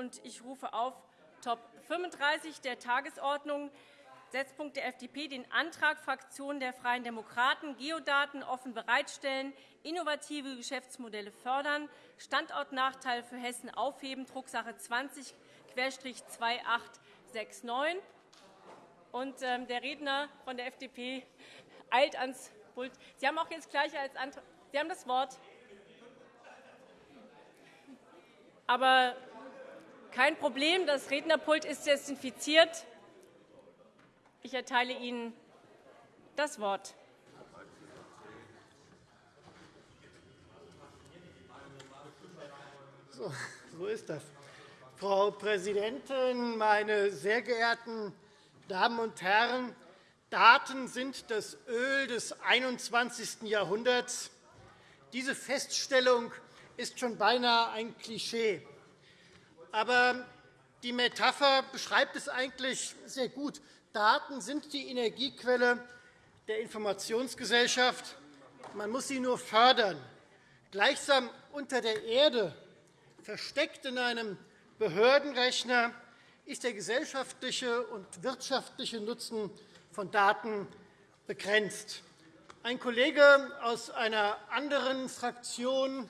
und ich rufe auf Top 35 der Tagesordnung, Setzpunkt der FDP, den Antrag Fraktion der Freien Demokraten, Geodaten offen bereitstellen, innovative Geschäftsmodelle fördern, Standortnachteil für Hessen aufheben, Drucksache 20-2869. Und, ähm, der Redner von der FDP eilt ans Pult. Sie haben auch jetzt gleich als Antrag Sie haben das Wort. Aber kein Problem, das Rednerpult ist desinfiziert. Ich erteile Ihnen das Wort. So, so ist das. Frau Präsidentin, meine sehr geehrten Damen und Herren! Daten sind das Öl des 21. Jahrhunderts. Diese Feststellung ist schon beinahe ein Klischee. Aber die Metapher beschreibt es eigentlich sehr gut. Daten sind die Energiequelle der Informationsgesellschaft. Man muss sie nur fördern. Gleichsam unter der Erde, versteckt in einem Behördenrechner, ist der gesellschaftliche und wirtschaftliche Nutzen von Daten begrenzt. Ein Kollege aus einer anderen Fraktion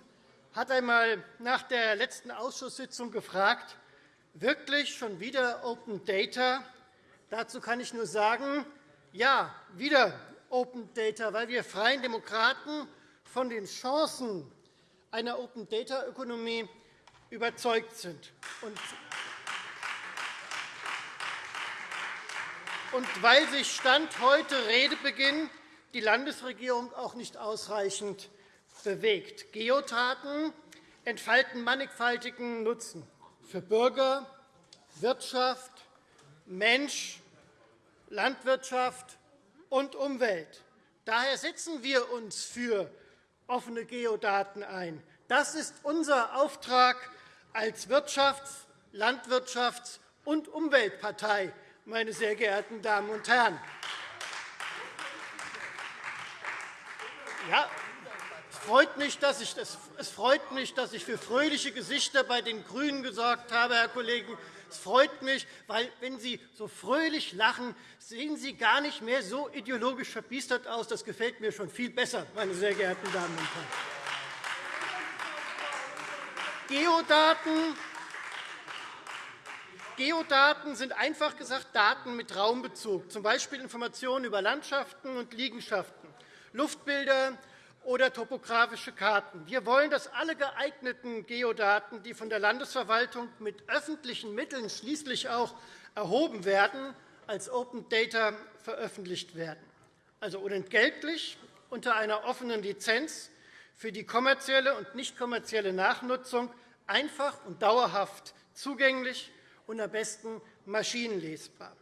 hat einmal nach der letzten Ausschusssitzung gefragt, wirklich schon wieder Open Data? Dazu kann ich nur sagen, ja, wieder Open Data, weil wir Freien Demokraten von den Chancen einer Open-Data-Ökonomie überzeugt sind. Und weil sich Stand heute Redebeginn die Landesregierung auch nicht ausreichend bewegt. Geodaten entfalten mannigfaltigen Nutzen für Bürger, Wirtschaft, Mensch, Landwirtschaft und Umwelt. Daher setzen wir uns für offene Geodaten ein. Das ist unser Auftrag als Wirtschafts-, Landwirtschafts- und Umweltpartei, meine sehr geehrten Damen und Herren. Ja, freut, mich, dass ich, es freut mich, dass ich für fröhliche Gesichter bei den GRÜNEN gesorgt habe, Herr Kollegen. Es freut mich, weil, wenn Sie so fröhlich lachen, sehen Sie gar nicht mehr so ideologisch verbiestert aus. Das gefällt mir schon viel besser, meine sehr geehrten Damen und Herren. Geodaten Geodaten sind einfach gesagt Daten mit Raumbezug, z. B. Informationen über Landschaften und Liegenschaften. Luftbilder oder topografische Karten. Wir wollen, dass alle geeigneten Geodaten, die von der Landesverwaltung mit öffentlichen Mitteln schließlich auch erhoben werden, als Open Data veröffentlicht werden, also unentgeltlich unter einer offenen Lizenz für die kommerzielle und nicht kommerzielle Nachnutzung einfach und dauerhaft zugänglich und am besten maschinenlesbar.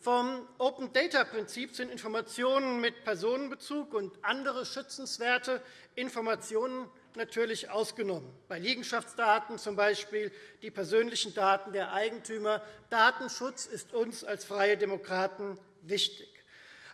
Vom Open-Data-Prinzip sind Informationen mit Personenbezug und andere schützenswerte Informationen natürlich ausgenommen, bei Liegenschaftsdaten z. B. die persönlichen Daten der Eigentümer. Datenschutz ist uns als Freie Demokraten wichtig.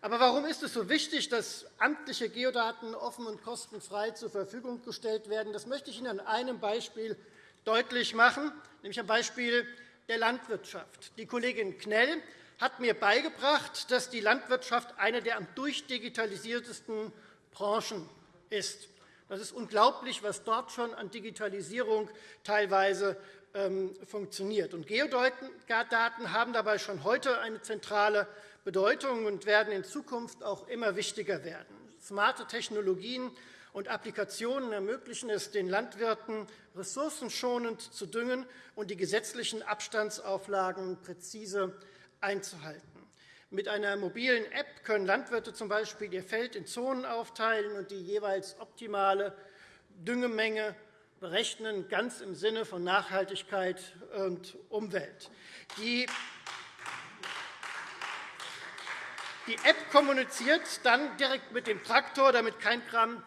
Aber warum ist es so wichtig, dass amtliche Geodaten offen und kostenfrei zur Verfügung gestellt werden? Das möchte ich Ihnen an einem Beispiel deutlich machen, nämlich am Beispiel der Landwirtschaft. Die Kollegin Knell hat mir beigebracht, dass die Landwirtschaft eine der am durchdigitalisiertesten Branchen ist. Das ist unglaublich, was dort schon an Digitalisierung teilweise ähm, funktioniert. Geodaten haben dabei schon heute eine zentrale Bedeutung und werden in Zukunft auch immer wichtiger werden. Smarte Technologien und Applikationen ermöglichen es den Landwirten, ressourcenschonend zu düngen und die gesetzlichen Abstandsauflagen präzise einzuhalten. Mit einer mobilen App können Landwirte z. B. ihr Feld in Zonen aufteilen und die jeweils optimale Düngemenge berechnen, ganz im Sinne von Nachhaltigkeit und Umwelt. Die die App kommuniziert dann direkt mit dem Traktor, damit kein Gramm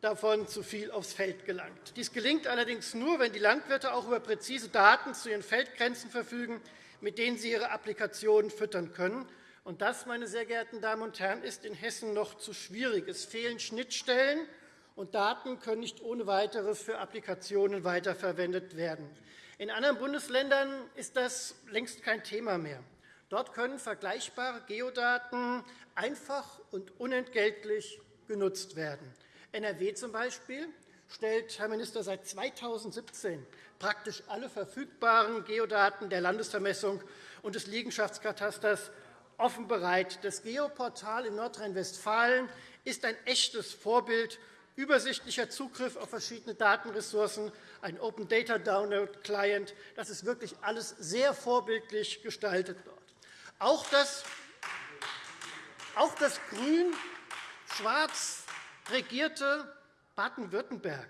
davon zu viel aufs Feld gelangt. Dies gelingt allerdings nur, wenn die Landwirte auch über präzise Daten zu ihren Feldgrenzen verfügen, mit denen sie ihre Applikationen füttern können. Und das, meine sehr geehrten Damen und Herren, ist in Hessen noch zu schwierig. Es fehlen Schnittstellen, und Daten können nicht ohne weiteres für Applikationen weiterverwendet werden. In anderen Bundesländern ist das längst kein Thema mehr. Dort können vergleichbare Geodaten einfach und unentgeltlich genutzt werden. NRW zum Beispiel stellt, Herr Minister, seit 2017 praktisch alle verfügbaren Geodaten der Landesvermessung und des Liegenschaftskatasters offen bereit. Das Geoportal in Nordrhein-Westfalen ist ein echtes Vorbild übersichtlicher Zugriff auf verschiedene Datenressourcen, ein Open Data Download Client. Das ist wirklich alles sehr vorbildlich gestaltet dort. Auch das, auch das grün-schwarz regierte Baden-Württemberg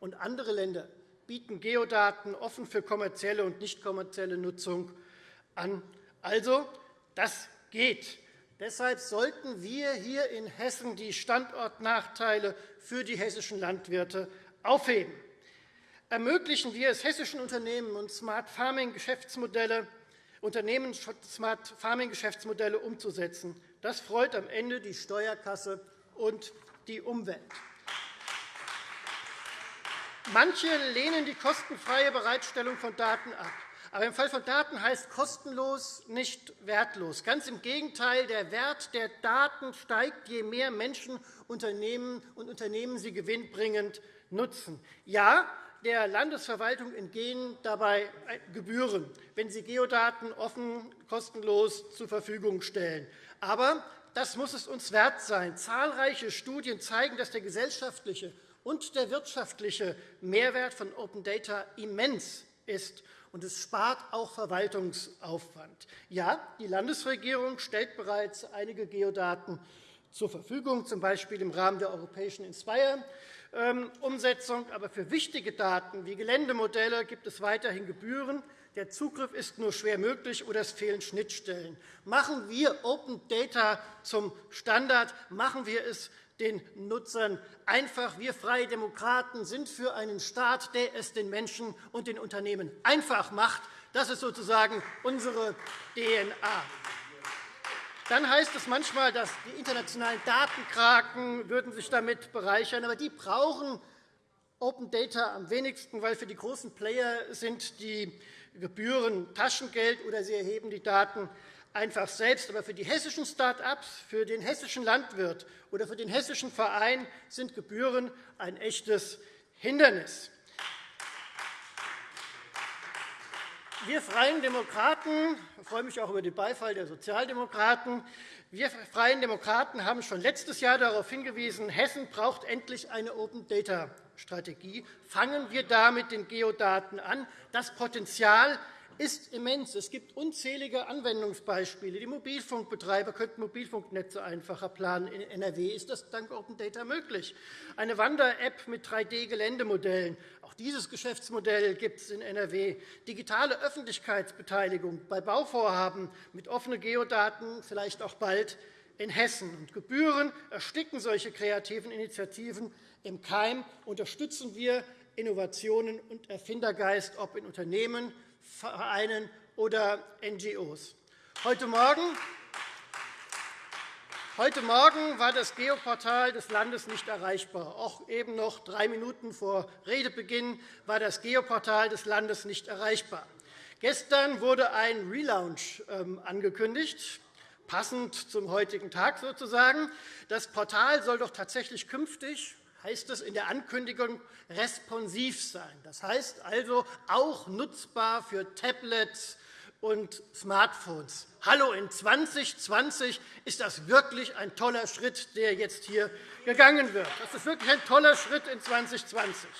und andere Länder bieten Geodaten offen für kommerzielle und nicht kommerzielle Nutzung an. Also, das geht. Deshalb sollten wir hier in Hessen die Standortnachteile für die hessischen Landwirte aufheben. Ermöglichen wir es hessischen Unternehmen und Smart Farming Geschäftsmodelle, Unternehmen Smart Farming Geschäftsmodelle umzusetzen. Das freut am Ende die Steuerkasse und die Umwelt. Manche lehnen die kostenfreie Bereitstellung von Daten ab. Aber im Fall von Daten heißt kostenlos nicht wertlos. Ganz im Gegenteil, der Wert der Daten steigt, je mehr Menschen Unternehmen und Unternehmen sie gewinnbringend nutzen. Ja, der Landesverwaltung entgehen dabei Gebühren, wenn sie Geodaten offen kostenlos zur Verfügung stellen. Aber das muss es uns wert sein. Zahlreiche Studien zeigen, dass der gesellschaftliche und der wirtschaftliche Mehrwert von Open Data immens ist und es spart auch Verwaltungsaufwand. Ja, die Landesregierung stellt bereits einige Geodaten zur Verfügung, z. B. im Rahmen der europäischen Inspire-Umsetzung. Aber für wichtige Daten wie Geländemodelle gibt es weiterhin Gebühren. Der Zugriff ist nur schwer möglich, oder es fehlen Schnittstellen. Machen wir Open Data zum Standard. Machen wir es den Nutzern einfach. Wir Freie Demokraten sind für einen Staat, der es den Menschen und den Unternehmen einfach macht. Das ist sozusagen unsere DNA. Dann heißt es manchmal, dass die internationalen Datenkraken würden sich damit bereichern, aber die brauchen Open Data am wenigsten, weil für die großen Player sind die Gebühren Taschengeld oder sie erheben die Daten einfach selbst. Aber für die hessischen Start-ups, für den hessischen Landwirt oder für den hessischen Verein sind Gebühren ein echtes Hindernis. Wir Freien Demokraten ich freue mich auch über den Beifall der Sozialdemokraten. Wir Freien Demokraten haben schon letztes Jahr darauf hingewiesen, Hessen braucht endlich eine Open-Data-Strategie. Fangen wir da mit den Geodaten an. Das Potenzial ist immens. Es gibt unzählige Anwendungsbeispiele. Die Mobilfunkbetreiber könnten Mobilfunknetze einfacher planen. In NRW ist das dank Open Data möglich. Eine Wander-App mit 3D-Geländemodellen. Auch dieses Geschäftsmodell gibt es in NRW. Digitale Öffentlichkeitsbeteiligung bei Bauvorhaben mit offenen Geodaten, vielleicht auch bald in Hessen. Und Gebühren ersticken solche kreativen Initiativen im Keim. Unterstützen wir Innovationen und Erfindergeist, ob in Unternehmen, Vereinen oder NGOs. Heute Morgen Heute Morgen war das Geoportal des Landes nicht erreichbar. Auch eben noch drei Minuten vor Redebeginn war das Geoportal des Landes nicht erreichbar. Gestern wurde ein Relaunch ähm, angekündigt, passend zum heutigen Tag sozusagen. Das Portal soll doch tatsächlich künftig heißt es in der Ankündigung, responsiv sein. Das heißt also auch nutzbar für Tablets und Smartphones. Hallo, in 2020 ist das wirklich ein toller Schritt, der jetzt hier gegangen wird. Das ist wirklich ein toller Schritt in 2020.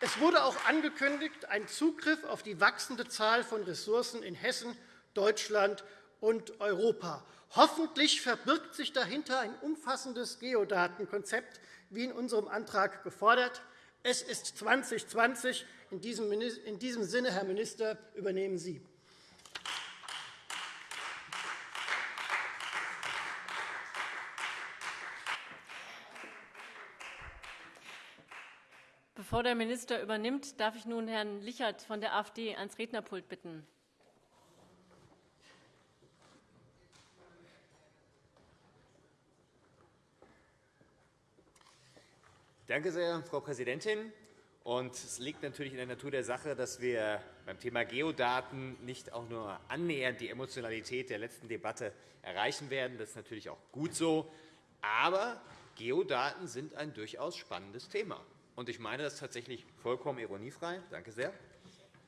Es wurde auch angekündigt, ein Zugriff auf die wachsende Zahl von Ressourcen in Hessen, Deutschland und Europa. Hoffentlich verbirgt sich dahinter ein umfassendes Geodatenkonzept, wie in unserem Antrag gefordert. Es ist 2020. In diesem Sinne, Herr Minister, übernehmen Sie. Bevor der Minister übernimmt, darf ich nun Herrn Lichert von der AfD ans Rednerpult bitten. Danke sehr, Frau Präsidentin. Und es liegt natürlich in der Natur der Sache, dass wir beim Thema Geodaten nicht auch nur annähernd die Emotionalität der letzten Debatte erreichen werden. Das ist natürlich auch gut so. Aber Geodaten sind ein durchaus spannendes Thema. Und ich meine das tatsächlich vollkommen ironiefrei. Danke sehr.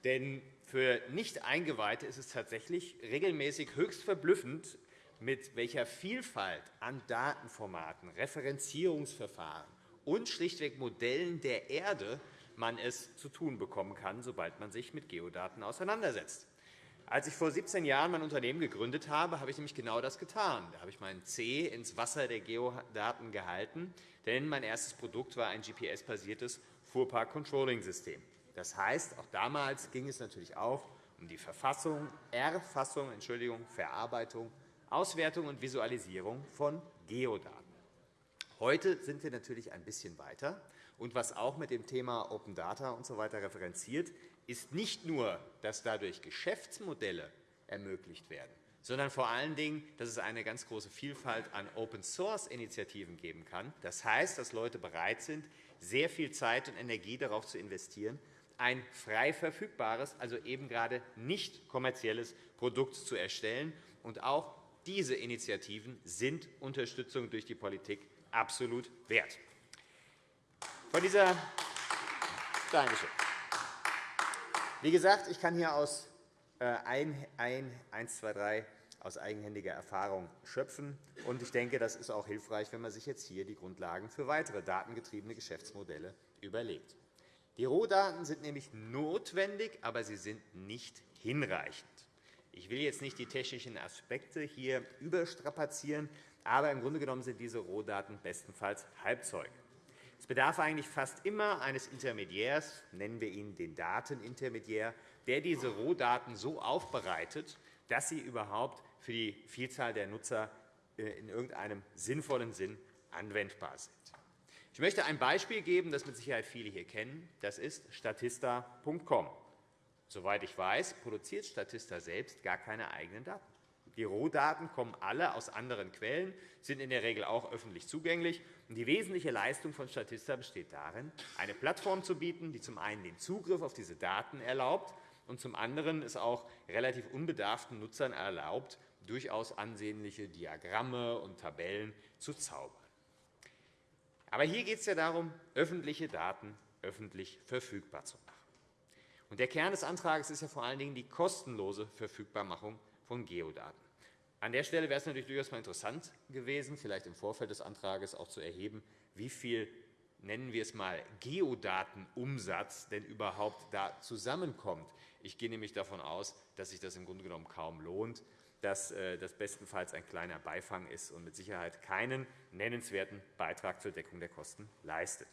Denn für Nicht-Eingeweihte ist es tatsächlich regelmäßig höchst verblüffend, mit welcher Vielfalt an Datenformaten, Referenzierungsverfahren und schlichtweg Modellen der Erde man es zu tun bekommen kann, sobald man sich mit Geodaten auseinandersetzt. Als ich vor 17 Jahren mein Unternehmen gegründet habe, habe ich nämlich genau das getan. Da habe ich meinen C ins Wasser der Geodaten gehalten, denn mein erstes Produkt war ein GPS-basiertes Fuhrpark-Controlling-System. Das heißt, auch damals ging es natürlich auch um die Verfassung, Erfassung, Entschuldigung, Verarbeitung, Auswertung und Visualisierung von Geodaten. Heute sind wir natürlich ein bisschen weiter. Und was auch mit dem Thema Open Data usw. So referenziert, ist nicht nur, dass dadurch Geschäftsmodelle ermöglicht werden, sondern vor allen Dingen, dass es eine ganz große Vielfalt an Open-Source-Initiativen geben kann. Das heißt, dass Leute bereit sind, sehr viel Zeit und Energie darauf zu investieren, ein frei verfügbares, also eben gerade nicht kommerzielles Produkt zu erstellen. Und auch diese Initiativen sind Unterstützung durch die Politik absolut wert. Von dieser Dankeschön. Wie gesagt, ich kann hier aus äh, ein, ein, 1, 2, 3 aus eigenhändiger Erfahrung schöpfen. Und ich denke, das ist auch hilfreich, wenn man sich jetzt hier die Grundlagen für weitere datengetriebene Geschäftsmodelle überlegt. Die Rohdaten sind nämlich notwendig, aber sie sind nicht hinreichend. Ich will jetzt nicht die technischen Aspekte hier überstrapazieren, aber im Grunde genommen sind diese Rohdaten bestenfalls Halbzeuge. Es bedarf eigentlich fast immer eines Intermediärs, nennen wir ihn den Datenintermediär, der diese Rohdaten so aufbereitet, dass sie überhaupt für die Vielzahl der Nutzer äh, in irgendeinem sinnvollen Sinn anwendbar sind. Ich möchte ein Beispiel geben, das mit Sicherheit viele hier kennen. Das ist Statista.com. Soweit ich weiß, produziert Statista selbst gar keine eigenen Daten. Die Rohdaten kommen alle aus anderen Quellen, sind in der Regel auch öffentlich zugänglich. Die wesentliche Leistung von Statista besteht darin, eine Plattform zu bieten, die zum einen den Zugriff auf diese Daten erlaubt und zum anderen es auch relativ unbedarften Nutzern erlaubt, durchaus ansehnliche Diagramme und Tabellen zu zaubern. Aber hier geht es ja darum, öffentliche Daten öffentlich verfügbar zu machen. der Kern des Antrags ist ja vor allen Dingen die kostenlose Verfügbarmachung von Geodaten. An der Stelle wäre es natürlich durchaus mal interessant gewesen, vielleicht im Vorfeld des Antrags auch zu erheben, wie viel nennen wir es mal Geodatenumsatz denn überhaupt da zusammenkommt. Ich gehe nämlich davon aus, dass sich das im Grunde genommen kaum lohnt, dass äh, das bestenfalls ein kleiner Beifang ist und mit Sicherheit keinen nennenswerten Beitrag zur Deckung der Kosten leistet.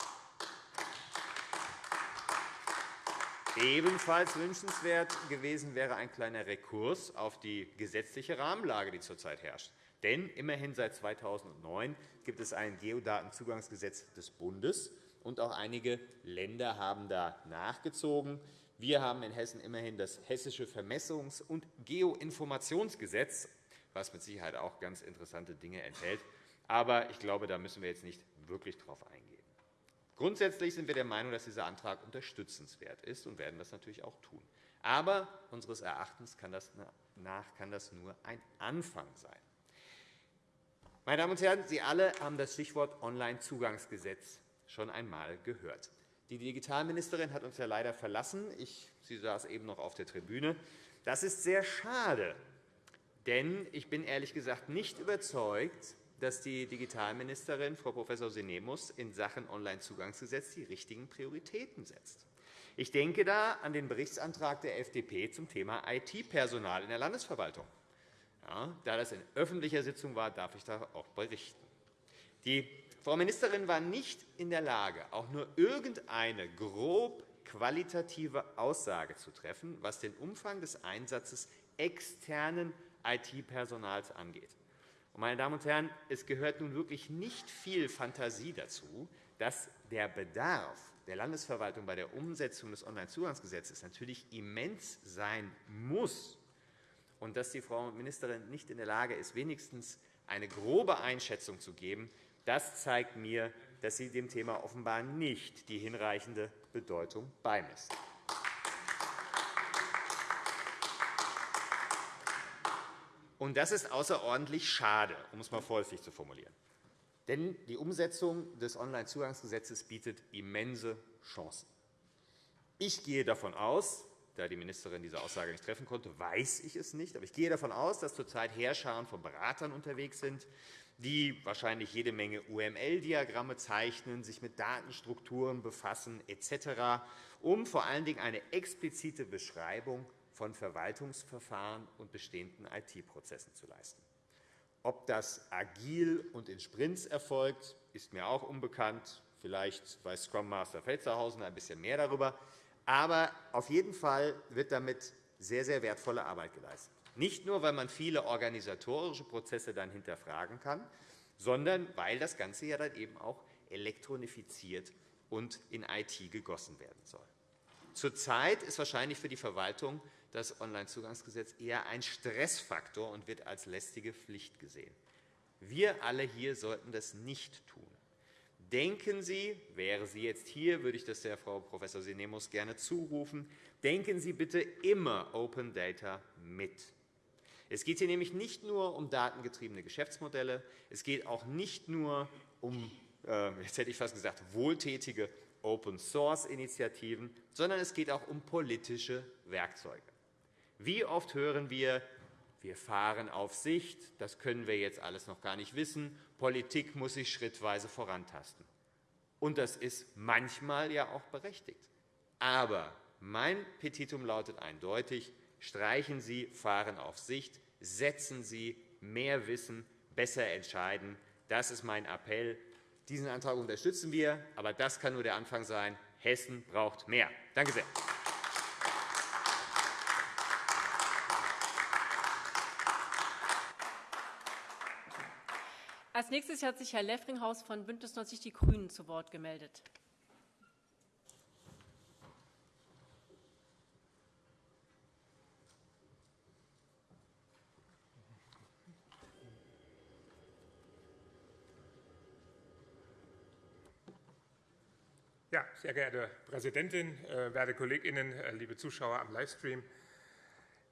Ebenfalls wünschenswert gewesen wäre ein kleiner Rekurs auf die gesetzliche Rahmenlage, die zurzeit herrscht. Denn immerhin seit 2009 gibt es ein Geodatenzugangsgesetz des Bundes, und auch einige Länder haben da nachgezogen. Wir haben in Hessen immerhin das Hessische Vermessungs- und Geoinformationsgesetz, was mit Sicherheit auch ganz interessante Dinge enthält. Aber ich glaube, da müssen wir jetzt nicht wirklich darauf eingehen. Grundsätzlich sind wir der Meinung, dass dieser Antrag unterstützenswert ist und werden das natürlich auch tun. Aber unseres Erachtens kann das, nach kann das nur ein Anfang sein. Meine Damen und Herren, Sie alle haben das Stichwort Onlinezugangsgesetz schon einmal gehört. Die Digitalministerin hat uns ja leider verlassen. Ich, sie saß eben noch auf der Tribüne. Das ist sehr schade, denn ich bin ehrlich gesagt nicht überzeugt, dass die Digitalministerin, Frau Prof. Sinemus, in Sachen Onlinezugangsgesetz die richtigen Prioritäten setzt. Ich denke da an den Berichtsantrag der FDP zum Thema IT-Personal in der Landesverwaltung. Ja, da das in öffentlicher Sitzung war, darf ich da auch berichten. Die Frau Ministerin war nicht in der Lage, auch nur irgendeine grob qualitative Aussage zu treffen, was den Umfang des Einsatzes externen IT-Personals angeht. Meine Damen und Herren, es gehört nun wirklich nicht viel Fantasie dazu, dass der Bedarf der Landesverwaltung bei der Umsetzung des Onlinezugangsgesetzes natürlich immens sein muss und dass die Frau Ministerin nicht in der Lage ist, wenigstens eine grobe Einschätzung zu geben, das zeigt mir, dass sie dem Thema offenbar nicht die hinreichende Bedeutung beimessen. Und das ist außerordentlich schade, um es einmal vorsichtig zu formulieren. Denn die Umsetzung des Onlinezugangsgesetzes bietet immense Chancen. Ich gehe davon aus, da die Ministerin diese Aussage nicht treffen konnte, weiß ich es nicht. Aber ich gehe davon aus, dass zurzeit Heerscharen von Beratern unterwegs sind, die wahrscheinlich jede Menge UML-Diagramme zeichnen, sich mit Datenstrukturen befassen etc., um vor allen Dingen eine explizite Beschreibung von Verwaltungsverfahren und bestehenden IT-Prozessen zu leisten. Ob das agil und in Sprints erfolgt, ist mir auch unbekannt. Vielleicht weiß Scrum Master Felzerhausen ein bisschen mehr darüber. Aber auf jeden Fall wird damit sehr, sehr wertvolle Arbeit geleistet. Nicht nur, weil man viele organisatorische Prozesse dann hinterfragen kann, sondern weil das Ganze ja dann eben auch elektronifiziert und in IT gegossen werden soll. Zurzeit ist wahrscheinlich für die Verwaltung das Onlinezugangsgesetz eher ein Stressfaktor und wird als lästige Pflicht gesehen. Wir alle hier sollten das nicht tun. Denken Sie, wäre sie jetzt hier, würde ich das der Frau Prof. Sinemus gerne zurufen, denken Sie bitte immer Open Data mit. Es geht hier nämlich nicht nur um datengetriebene Geschäftsmodelle, es geht auch nicht nur um, äh, jetzt hätte ich fast gesagt, wohltätige Open-Source-Initiativen, sondern es geht auch um politische Werkzeuge. Wie oft hören wir, wir fahren auf Sicht, das können wir jetzt alles noch gar nicht wissen, Politik muss sich schrittweise vorantasten. Und das ist manchmal ja auch berechtigt. Aber mein Petitum lautet eindeutig, streichen Sie Fahren auf Sicht, setzen Sie mehr Wissen, besser entscheiden. Das ist mein Appell. Diesen Antrag unterstützen wir, aber das kann nur der Anfang sein. Hessen braucht mehr. Danke sehr. Als nächstes hat sich Herr Leffringhaus von BÜNDNIS 90 die GRÜNEN zu Wort gemeldet. Ja, sehr geehrte Präsidentin, äh, werte Kolleginnen, äh, liebe Zuschauer am Livestream!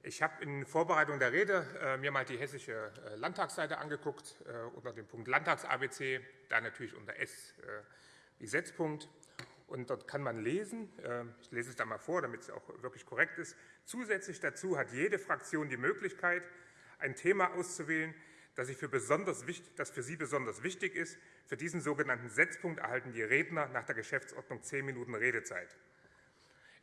Ich habe in Vorbereitung der Rede äh, mir mal die hessische äh, Landtagsseite angeguckt, äh, unter dem Punkt Landtags-ABC, da natürlich unter S wie Setzpunkt. Und dort kann man lesen, ich lese es da mal vor, damit es auch wirklich korrekt ist, zusätzlich dazu hat jede Fraktion die Möglichkeit, ein Thema auszuwählen, das, für, das für Sie besonders wichtig ist. Für diesen sogenannten Setzpunkt erhalten die Redner nach der Geschäftsordnung zehn Minuten Redezeit.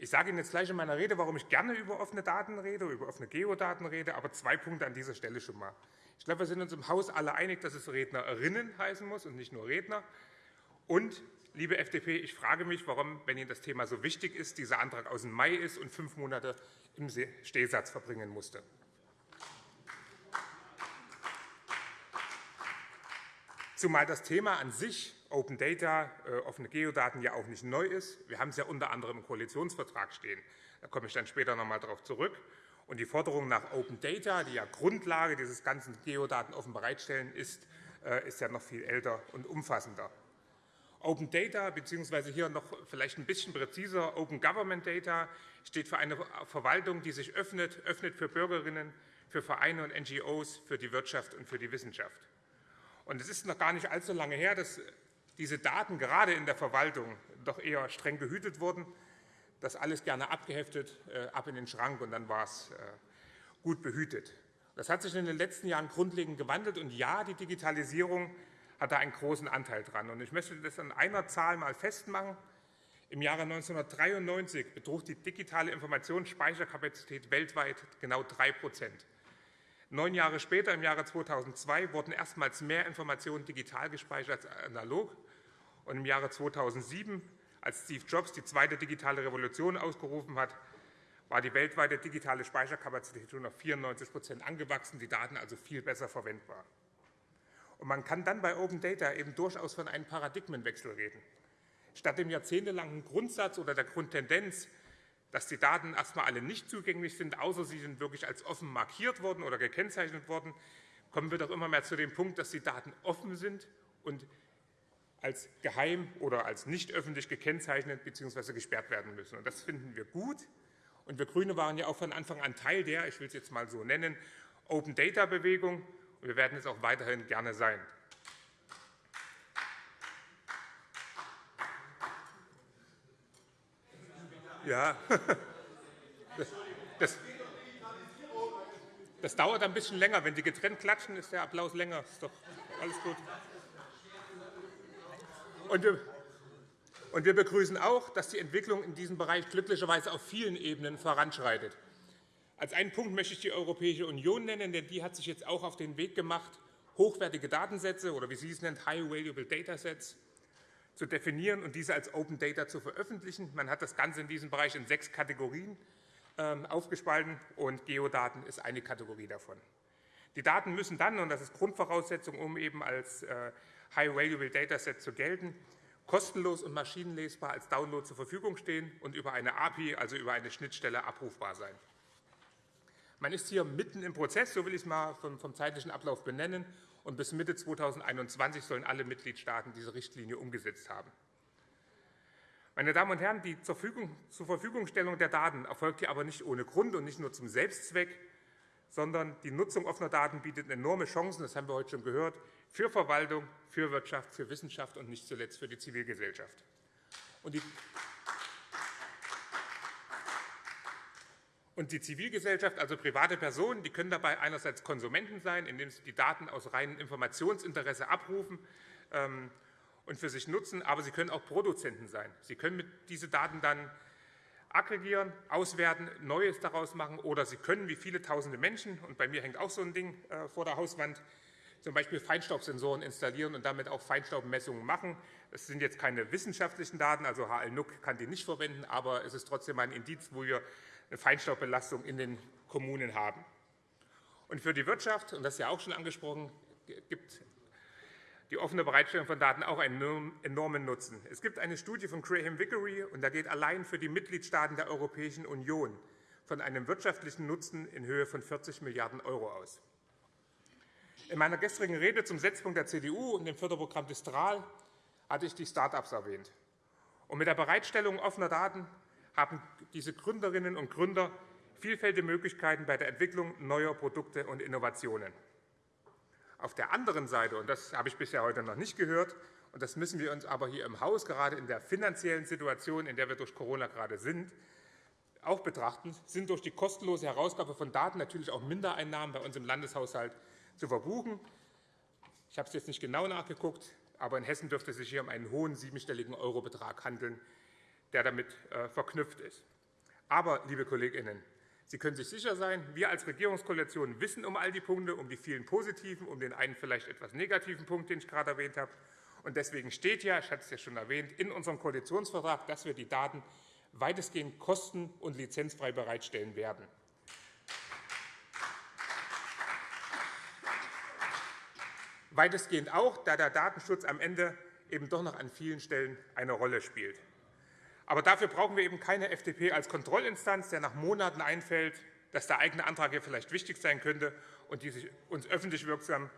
Ich sage Ihnen jetzt gleich in meiner Rede, warum ich gerne über offene Daten rede, über offene Geodaten rede, aber zwei Punkte an dieser Stelle schon mal. Ich glaube, wir sind uns im Haus alle einig, dass es Rednerinnen heißen muss und nicht nur Redner. Und, liebe FDP, ich frage mich, warum, wenn Ihnen das Thema so wichtig ist, dieser Antrag aus dem Mai ist und fünf Monate im Stehsatz verbringen musste. Zumal das Thema an sich Open Data, äh, offene Geodaten ja auch nicht neu ist. Wir haben es ja unter anderem im Koalitionsvertrag stehen. Da komme ich dann später noch einmal darauf zurück. Und die Forderung nach Open Data, die ja Grundlage dieses ganzen Geodaten offen bereitstellen ist, äh, ist ja noch viel älter und umfassender. Open Data, beziehungsweise hier noch vielleicht ein bisschen präziser, Open Government Data, steht für eine Verwaltung, die sich öffnet, öffnet für Bürgerinnen, für Vereine und NGOs, für die Wirtschaft und für die Wissenschaft. Und es ist noch gar nicht allzu lange her, dass diese Daten gerade in der Verwaltung doch eher streng gehütet wurden. Das alles gerne abgeheftet, äh, ab in den Schrank, und dann war es äh, gut behütet. Das hat sich in den letzten Jahren grundlegend gewandelt. Und ja, die Digitalisierung hat da einen großen Anteil dran. Und ich möchte das an einer Zahl mal festmachen. Im Jahre 1993 betrug die digitale Informationsspeicherkapazität weltweit genau 3 Neun Jahre später, im Jahre 2002, wurden erstmals mehr Informationen digital gespeichert als analog. Und im Jahre 2007, als Steve Jobs die zweite digitale Revolution ausgerufen hat, war die weltweite digitale Speicherkapazität schon auf 94% angewachsen, die Daten also viel besser verwendbar. Und man kann dann bei Open Data eben durchaus von einem Paradigmenwechsel reden. Statt dem jahrzehntelangen Grundsatz oder der Grundtendenz, dass die Daten erst einmal alle nicht zugänglich sind, außer sie sind wirklich als offen markiert worden oder gekennzeichnet worden, kommen wir doch immer mehr zu dem Punkt, dass die Daten offen sind und als geheim oder als nicht öffentlich gekennzeichnet bzw. gesperrt werden müssen. Das finden wir gut. Und wir GRÜNE waren ja auch von Anfang an Teil der, ich will es jetzt mal so nennen, Open-Data-Bewegung. Und wir werden es auch weiterhin gerne sein. Ja, das, das, dauert ein bisschen länger. Wenn die getrennt klatschen, ist der Applaus länger. Ist doch alles gut. Und wir, und wir begrüßen auch, dass die Entwicklung in diesem Bereich glücklicherweise auf vielen Ebenen voranschreitet. Als einen Punkt möchte ich die Europäische Union nennen, denn die hat sich jetzt auch auf den Weg gemacht, hochwertige Datensätze oder wie sie es nennt, High Valuable Data Sets zu definieren und diese als Open Data zu veröffentlichen. Man hat das Ganze in diesem Bereich in sechs Kategorien ähm, aufgespalten, und Geodaten ist eine Kategorie davon. Die Daten müssen dann, und das ist Grundvoraussetzung, um eben als äh, High-Valuable Dataset zu gelten, kostenlos und maschinenlesbar als Download zur Verfügung stehen und über eine API, also über eine Schnittstelle, abrufbar sein. Man ist hier mitten im Prozess, so will ich es mal vom zeitlichen Ablauf benennen, und bis Mitte 2021 sollen alle Mitgliedstaaten diese Richtlinie umgesetzt haben. Meine Damen und Herren, die zur, Verfügungstellung der Daten erfolgt hier aber nicht ohne Grund und nicht nur zum Selbstzweck, sondern die Nutzung offener Daten bietet enorme Chancen, das haben wir heute schon gehört, für Verwaltung, für Wirtschaft, für Wissenschaft und nicht zuletzt für die Zivilgesellschaft. Und die Und die Zivilgesellschaft, also private Personen, die können dabei einerseits Konsumenten sein, indem sie die Daten aus reinem Informationsinteresse abrufen ähm, und für sich nutzen, aber sie können auch Produzenten sein. Sie können diese Daten dann aggregieren, auswerten, Neues daraus machen oder Sie können, wie viele tausende Menschen, und bei mir hängt auch so ein Ding äh, vor der Hauswand, zum Beispiel Feinstaubsensoren installieren und damit auch Feinstaubmessungen machen. Es sind jetzt keine wissenschaftlichen Daten, also HL-NUC kann die nicht verwenden, aber es ist trotzdem ein Indiz, wo wir eine Feinstaubbelastung in den Kommunen haben. Und für die Wirtschaft, und das ist ja auch schon angesprochen, gibt die offene Bereitstellung von Daten auch einen enormen Nutzen. Es gibt eine Studie von Graham Vickery, und da geht allein für die Mitgliedstaaten der Europäischen Union von einem wirtschaftlichen Nutzen in Höhe von 40 Milliarden € aus. In meiner gestrigen Rede zum Setzpunkt der CDU und dem Förderprogramm Distral hatte ich die Start-ups erwähnt. Und mit der Bereitstellung offener Daten haben diese Gründerinnen und Gründer vielfältige Möglichkeiten bei der Entwicklung neuer Produkte und Innovationen. Auf der anderen Seite, und das habe ich bisher heute noch nicht gehört, und das müssen wir uns aber hier im Haus gerade in der finanziellen Situation, in der wir durch Corona gerade sind, auch betrachten, sind durch die kostenlose Herausgabe von Daten natürlich auch Mindereinnahmen bei uns im Landeshaushalt zu verbuchen. Ich habe es jetzt nicht genau nachgeguckt, aber in Hessen dürfte es sich hier um einen hohen siebenstelligen Eurobetrag handeln, der damit äh, verknüpft ist. Aber, liebe Kolleginnen, Sie können sich sicher sein, wir als Regierungskoalition wissen um all die Punkte, um die vielen positiven, um den einen vielleicht etwas negativen Punkt, den ich gerade erwähnt habe. Und deswegen steht ja, ich hatte es ja schon erwähnt, in unserem Koalitionsvertrag, dass wir die Daten weitestgehend kosten- und lizenzfrei bereitstellen werden. Weitestgehend auch, da der Datenschutz am Ende eben doch noch an vielen Stellen eine Rolle spielt. Aber dafür brauchen wir eben keine FDP als Kontrollinstanz, der nach Monaten einfällt, dass der eigene Antrag hier vielleicht wichtig sein könnte und die sich uns öffentlich wirksam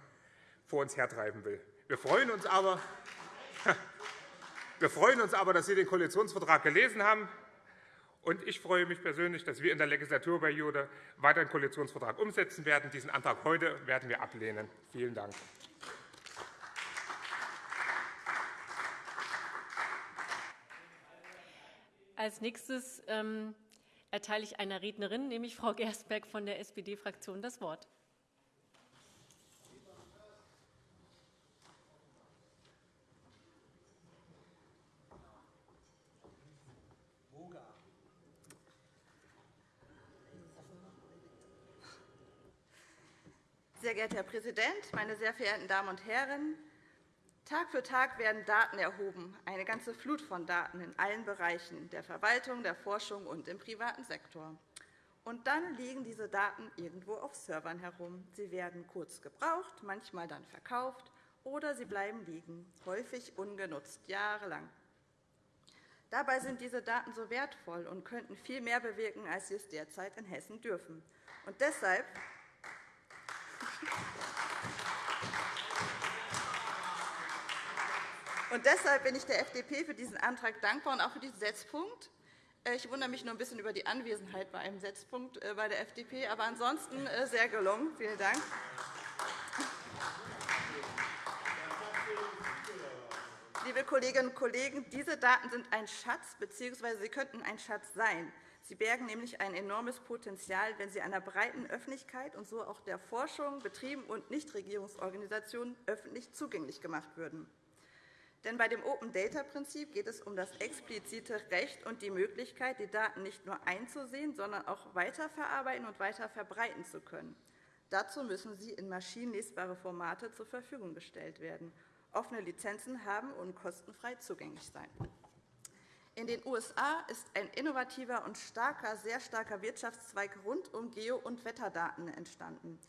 vor uns hertreiben will. Wir freuen uns aber, wir freuen uns aber dass Sie den Koalitionsvertrag gelesen haben. Und ich freue mich persönlich, dass wir in der Legislaturperiode weiter den Koalitionsvertrag umsetzen werden. Diesen Antrag heute werden wir ablehnen. Vielen Dank. Als nächstes ähm, erteile ich einer Rednerin, nämlich Frau Gersberg von der SPD-Fraktion, das Wort. Sehr geehrter Herr Präsident, meine sehr verehrten Damen und Herren! Tag für Tag werden Daten erhoben, eine ganze Flut von Daten in allen Bereichen der Verwaltung, der Forschung und im privaten Sektor. Und dann liegen diese Daten irgendwo auf Servern herum. Sie werden kurz gebraucht, manchmal dann verkauft, oder sie bleiben liegen, häufig ungenutzt, jahrelang. Dabei sind diese Daten so wertvoll und könnten viel mehr bewirken, als sie es derzeit in Hessen dürfen. Und deshalb Und deshalb bin ich der FDP für diesen Antrag dankbar und auch für diesen Setzpunkt. Äh, ich wundere mich nur ein bisschen über die Anwesenheit bei einem Setzpunkt äh, bei der FDP, aber ansonsten äh, sehr gelungen. Vielen Dank. Liebe Kolleginnen und Kollegen, diese Daten sind ein Schatz, bzw. sie könnten ein Schatz sein. Sie bergen nämlich ein enormes Potenzial, wenn sie einer breiten Öffentlichkeit und so auch der Forschung, Betrieben und Nichtregierungsorganisationen öffentlich zugänglich gemacht würden. Denn bei dem Open-Data-Prinzip geht es um das explizite Recht und die Möglichkeit, die Daten nicht nur einzusehen, sondern auch weiterverarbeiten und weiter verbreiten zu können. Dazu müssen sie in maschinenlesbare Formate zur Verfügung gestellt werden, offene Lizenzen haben und kostenfrei zugänglich sein. In den USA ist ein innovativer und starker, sehr starker Wirtschaftszweig rund um Geo- und Wetterdaten entstanden.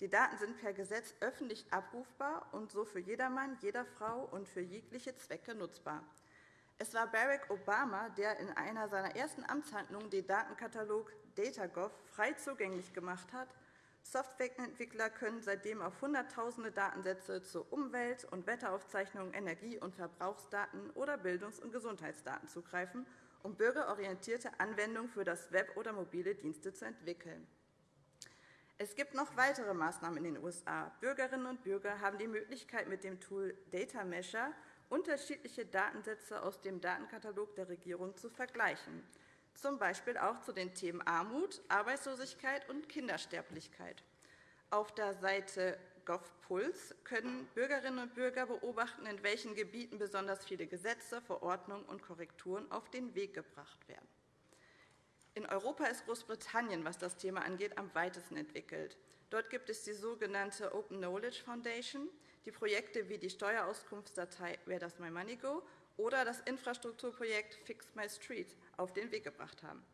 Die Daten sind per Gesetz öffentlich abrufbar und so für jedermann, jeder Frau und für jegliche Zwecke nutzbar. Es war Barack Obama, der in einer seiner ersten Amtshandlungen den Datenkatalog DataGov frei zugänglich gemacht hat. Softwareentwickler können seitdem auf Hunderttausende Datensätze zu Umwelt- und Wetteraufzeichnungen, Energie- und Verbrauchsdaten oder Bildungs- und Gesundheitsdaten zugreifen, um bürgerorientierte Anwendungen für das Web oder mobile Dienste zu entwickeln. Es gibt noch weitere Maßnahmen in den USA. Bürgerinnen und Bürger haben die Möglichkeit, mit dem Tool Data Measure unterschiedliche Datensätze aus dem Datenkatalog der Regierung zu vergleichen, z. B. auch zu den Themen Armut, Arbeitslosigkeit und Kindersterblichkeit. Auf der Seite GovPuls können Bürgerinnen und Bürger beobachten, in welchen Gebieten besonders viele Gesetze, Verordnungen und Korrekturen auf den Weg gebracht werden. In Europa ist Großbritannien, was das Thema angeht, am weitesten entwickelt. Dort gibt es die sogenannte Open Knowledge Foundation, die Projekte wie die Steuerauskunftsdatei Where Does My Money Go oder das Infrastrukturprojekt Fix My Street auf den Weg gebracht haben.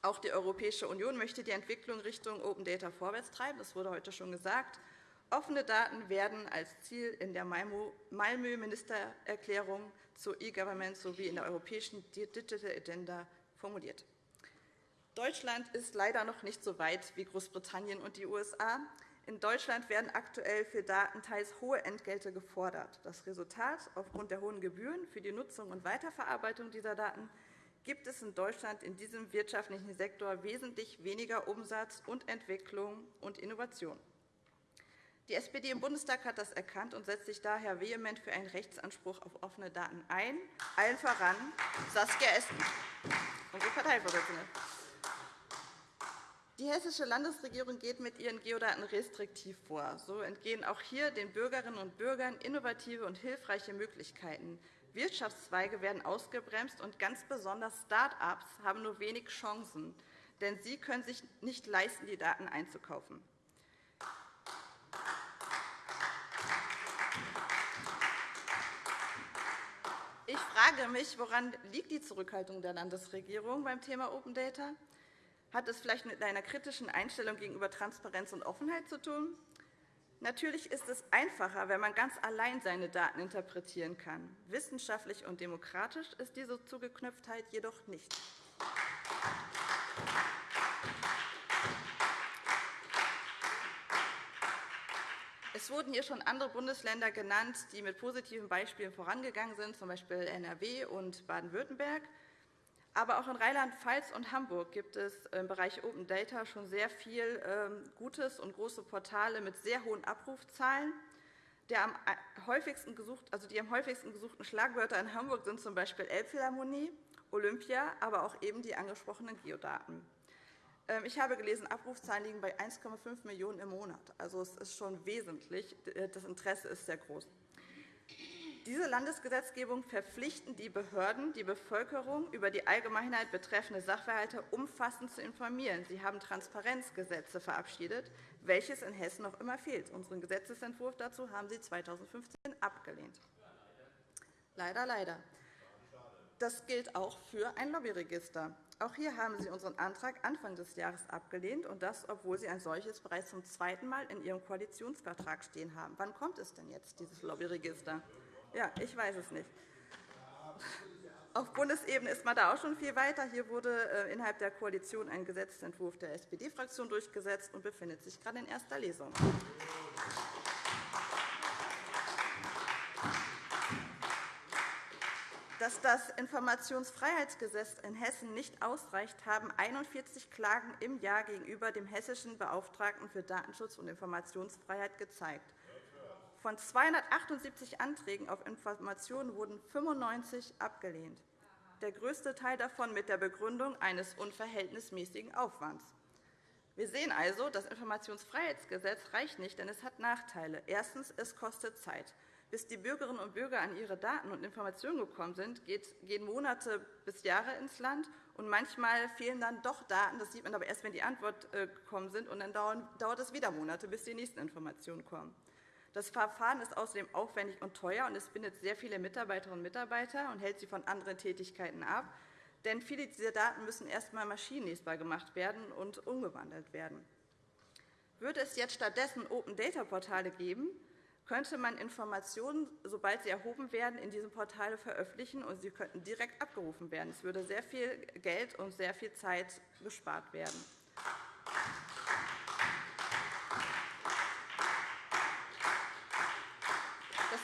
Auch die Europäische Union möchte die Entwicklung Richtung Open Data vorwärts treiben. Das wurde heute schon gesagt. Offene Daten werden als Ziel in der Malmö-Ministererklärung zu E-Government sowie in der europäischen Digital Agenda formuliert. Deutschland ist leider noch nicht so weit wie Großbritannien und die USA. In Deutschland werden aktuell für Daten teils hohe Entgelte gefordert. Das Resultat aufgrund der hohen Gebühren für die Nutzung und Weiterverarbeitung dieser Daten gibt es in Deutschland in diesem wirtschaftlichen Sektor wesentlich weniger Umsatz und Entwicklung und Innovation. Die SPD im Bundestag hat das erkannt und setzt sich daher vehement für einen Rechtsanspruch auf offene Daten ein, allen voran Saskia Esken, unsere Parteivorsitzende. Die Hessische Landesregierung geht mit ihren Geodaten restriktiv vor. So entgehen auch hier den Bürgerinnen und Bürgern innovative und hilfreiche Möglichkeiten. Wirtschaftszweige werden ausgebremst, und ganz besonders Start-ups haben nur wenig Chancen, denn sie können sich nicht leisten, die Daten einzukaufen. Ich frage mich, woran liegt die Zurückhaltung der Landesregierung beim Thema Open Data? Liegt? Hat es vielleicht mit einer kritischen Einstellung gegenüber Transparenz und Offenheit zu tun? Natürlich ist es einfacher, wenn man ganz allein seine Daten interpretieren kann. Wissenschaftlich und demokratisch ist diese Zugeknöpftheit jedoch nicht. Es wurden hier schon andere Bundesländer genannt, die mit positiven Beispielen vorangegangen sind, z. B. NRW und Baden-Württemberg. Aber auch in Rheinland-Pfalz und Hamburg gibt es im Bereich Open Data schon sehr viel ähm, Gutes und große Portale mit sehr hohen Abrufzahlen. Also die am häufigsten gesuchten Schlagwörter in Hamburg sind z. B. Elbphilharmonie, Olympia, aber auch eben die angesprochenen Geodaten. Ähm, ich habe gelesen, Abrufzahlen liegen bei 1,5 Millionen € im Monat. Also, es ist schon wesentlich. Das Interesse ist sehr groß. Diese Landesgesetzgebung verpflichten die Behörden, die Bevölkerung über die Allgemeinheit betreffende Sachverhalte umfassend zu informieren. Sie haben Transparenzgesetze verabschiedet, welches in Hessen noch immer fehlt. Unseren Gesetzentwurf dazu haben Sie 2015 abgelehnt. Leider, leider. Das gilt auch für ein Lobbyregister. Auch hier haben Sie unseren Antrag Anfang des Jahres abgelehnt, und das, obwohl Sie ein solches bereits zum zweiten Mal in Ihrem Koalitionsvertrag stehen haben. Wann kommt es denn jetzt, dieses Lobbyregister? Ja, ich weiß es nicht. Auf Bundesebene ist man da auch schon viel weiter. Hier wurde äh, innerhalb der Koalition ein Gesetzentwurf der SPD-Fraktion durchgesetzt und befindet sich gerade in erster Lesung. dass das Informationsfreiheitsgesetz in Hessen nicht ausreicht, haben 41 Klagen im Jahr gegenüber dem hessischen Beauftragten für Datenschutz und Informationsfreiheit gezeigt. Von 278 Anträgen auf Informationen wurden 95 abgelehnt, der größte Teil davon mit der Begründung eines unverhältnismäßigen Aufwands. Wir sehen also, das Informationsfreiheitsgesetz reicht nicht, denn es hat Nachteile. Erstens. Es kostet Zeit. Bis die Bürgerinnen und Bürger an ihre Daten und Informationen gekommen sind, gehen Monate bis Jahre ins Land. Und manchmal fehlen dann doch Daten. Das sieht man aber erst, wenn die Antwort äh, gekommen sind. Und dann dauert es wieder Monate, bis die nächsten Informationen kommen. Das Verfahren ist außerdem aufwendig und teuer, und es bindet sehr viele Mitarbeiterinnen und Mitarbeiter und hält sie von anderen Tätigkeiten ab. Denn viele dieser Daten müssen erst einmal maschinenlesbar gemacht werden und umgewandelt werden. Würde es jetzt stattdessen Open-Data-Portale geben, könnte man Informationen, sobald sie erhoben werden, in diesem Portal veröffentlichen, und sie könnten direkt abgerufen werden. Es würde sehr viel Geld und sehr viel Zeit gespart werden.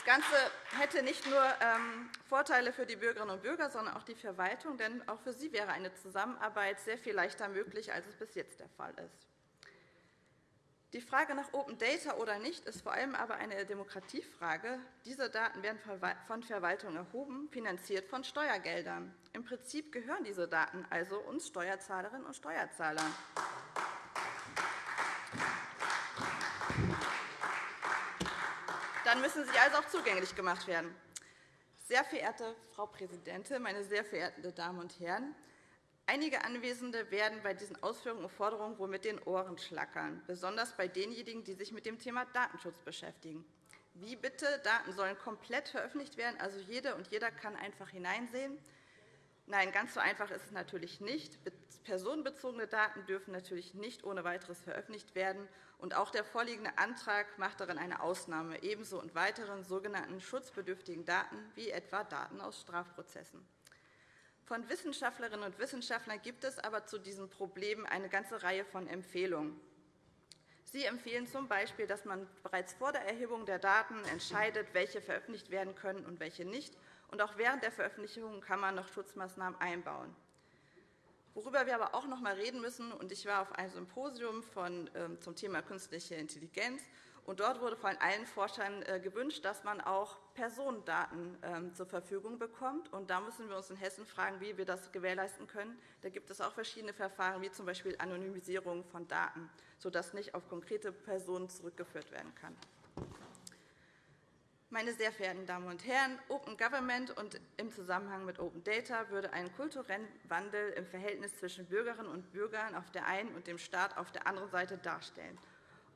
Ganze hätte nicht nur ähm, Vorteile für die Bürgerinnen und Bürger, sondern auch die Verwaltung, denn auch für sie wäre eine Zusammenarbeit sehr viel leichter möglich, als es bis jetzt der Fall ist. Die Frage nach Open Data oder nicht ist vor allem aber eine Demokratiefrage. Diese Daten werden von Verwaltung erhoben, finanziert von Steuergeldern. Im Prinzip gehören diese Daten also uns Steuerzahlerinnen und Steuerzahlern. Dann müssen sie also auch zugänglich gemacht werden. Sehr verehrte Frau Präsidentin, meine sehr verehrten Damen und Herren! Einige Anwesende werden bei diesen Ausführungen und Forderungen wohl mit den Ohren schlackern, besonders bei denjenigen, die sich mit dem Thema Datenschutz beschäftigen. Wie bitte? Daten sollen komplett veröffentlicht werden, also jede und jeder kann einfach hineinsehen. Nein, ganz so einfach ist es natürlich nicht. Personenbezogene Daten dürfen natürlich nicht ohne weiteres veröffentlicht werden. Und auch der vorliegende Antrag macht darin eine Ausnahme, ebenso und weiteren sogenannten schutzbedürftigen Daten, wie etwa Daten aus Strafprozessen. Von Wissenschaftlerinnen und Wissenschaftlern gibt es aber zu diesem Problem eine ganze Reihe von Empfehlungen. Sie empfehlen z.B., dass man bereits vor der Erhebung der Daten entscheidet, welche veröffentlicht werden können und welche nicht. Und auch während der Veröffentlichung kann man noch Schutzmaßnahmen einbauen. Worüber wir aber auch noch einmal reden müssen, und ich war auf einem Symposium von, ähm, zum Thema künstliche Intelligenz, und dort wurde von allen Forschern äh, gewünscht, dass man auch Personendaten ähm, zur Verfügung bekommt. Und da müssen wir uns in Hessen fragen, wie wir das gewährleisten können. Da gibt es auch verschiedene Verfahren, wie z.B. Anonymisierung von Daten, sodass nicht auf konkrete Personen zurückgeführt werden kann. Meine sehr verehrten Damen und Herren, Open Government und im Zusammenhang mit Open Data würde einen kulturellen Wandel im Verhältnis zwischen Bürgerinnen und Bürgern auf der einen und dem Staat auf der anderen Seite darstellen.